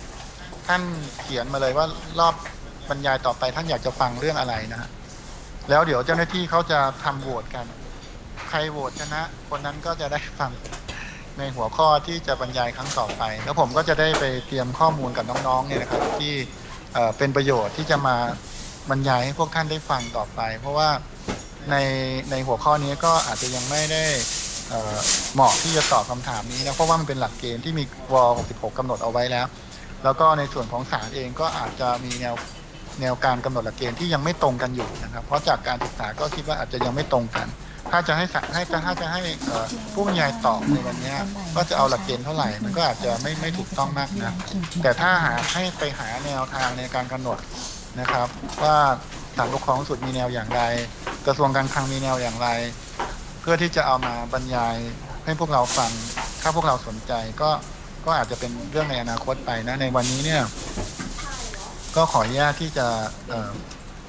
ท่านเขียนมาเลยว่ารอบบรรยายต่อไปท่านอยากจะฟังเรื่องอะไรนะฮะแล้วเดี๋ยวเจ้าหน้าที่เขาจะทำโหวตกัน ใครโหวตชนะ คนนั้นก็จะได้ฟัง ในหัวข้อที่จะบรรยายครั้งต่อไป แล้วผมก็จะได้ไปเตรียมข้อมูลกับน้องๆเนี่ยนะครับ ที่เป็นประโยชน์ที่จะมาบรรยายให้พวกท่านได้ฟังต่อไป เพราะว่าในในหัวข้อนี้ก็อาจจะยังไม่ได้เหมาะที่จะตอบคำถามนี้นะเพราะว่ามันเป็นหลักเกณฑ์ที่มีว66กำหนดเอาไว้แล้ว แล้วก็ในส่วนของศาลเองก็อาจจะมีแนวแนวการกำหนดหลักเกณฑ์ที่ยังไม่ตรงกันอยู่นะครับ เพราะจากการศึกษาก็คิดว่าอาจจะยังไม่ตรงกัน ถ้าจะให้ศาลให้ถ้าจะให้เอ่อผู้บรรยายตอบในวันเนี้ยก็จะเอาหลักเกณฑ์เท่าไหร่ มันก็อาจจะไม่ไม่ถูกต้องมากนะแต่ถ้าหากให้ไปหาแนวทางในการกำหนดนะครับ ว่าศาลปกครองสูงสุดมีแนวอย่างไร กระทรวงการคลังมีแนวอย่างไร เพื่อที่จะเอามาบรรยายให้พวกเราฟังถ้าพวกเราสนใจก็ก็อาจจะเป็นเรื่องในอนาคตไปนะในวันนี้เนี่ยก็ขออนุญาตที่จะเอ่อ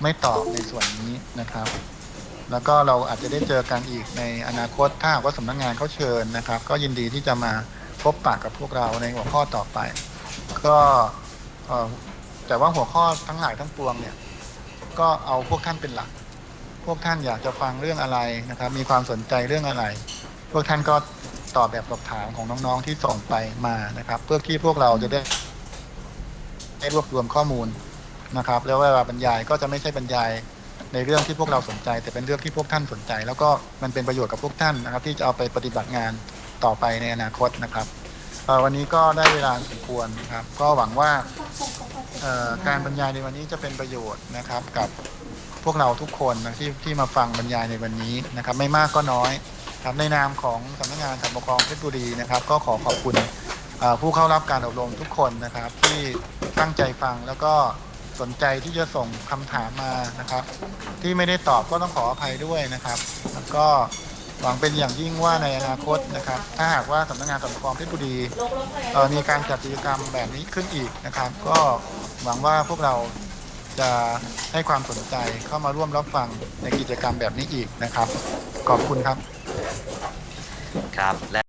ไม่ตอบในส่วนนี้นะครับ แล้วก็เราอาจจะได้เจอกันอีกในอนาคตถ้าหากว่าสำนักงานเขาเชิญนะครับ ก็ยินดีที่จะมาพบปะกับพวกเราในหัวข้อต่อไป ก็แต่ว่าหัวข้อทั้งหลายทั้งปวงเนี่ยก็เอาพวกท่านเป็นหลัก พวกท่านอยากจะฟังเรื่องอะไรนะครับ มีความสนใจเรื่องอะไร พวกท่านก็ตอบแบบสอบถามของน้องๆที่ส่งไปมานะครับ เพื่อที่พวกเราจะได้ได้รวบรวมข้อมูลนะครับ แล้วเวลาบรรยายก็จะไม่ใช่บรรยาย ในเรื่องที่พวกเราสนใจ แต่เป็นเรื่องที่พวกท่านสนใจ แล้วก็มันเป็นประโยชน์กับพวกท่านนะครับ ที่จะเอาไปปฏิบัติงานต่อไปในอนาคตนะครับวันนี้ก็ได้เวลาสมควรครับ ก็หวังว่าการบรรยายในวันนี้จะเป็นประโยชน์นะครับกับพวกเราทุกคนนะที่ที่มาฟังบรรยายในวันนี้นะครับ ไม่มากก็น้อยครับในนามของสำนักงานสารปกครองเพชรบุรีนะครับ ก็ขอขอบคุณผู้เข้ารับการอบรมทุกคนนะครับ ที่ตั้งใจฟังแล้วก็ สนใจที่จะส่งคำถามมานะครับ ที่ไม่ได้ตอบก็ต้องขออภัยด้วยนะครับ แล้วก็หวังเป็นอย่างยิ่งว่าในอนาคตนะครับ ถ้าหากว่าสำนักงานสารปกครองเพชรบุรีมีการจัดกิจกรรมแบบนี้ขึ้นอีกนะครับ ก็หวังว่าพวกเราจะให้ความสนใจเข้ามาร่วมรับฟังในกิจกรรมแบบนี้อีกนะครับ ขอบคุณครับครับและ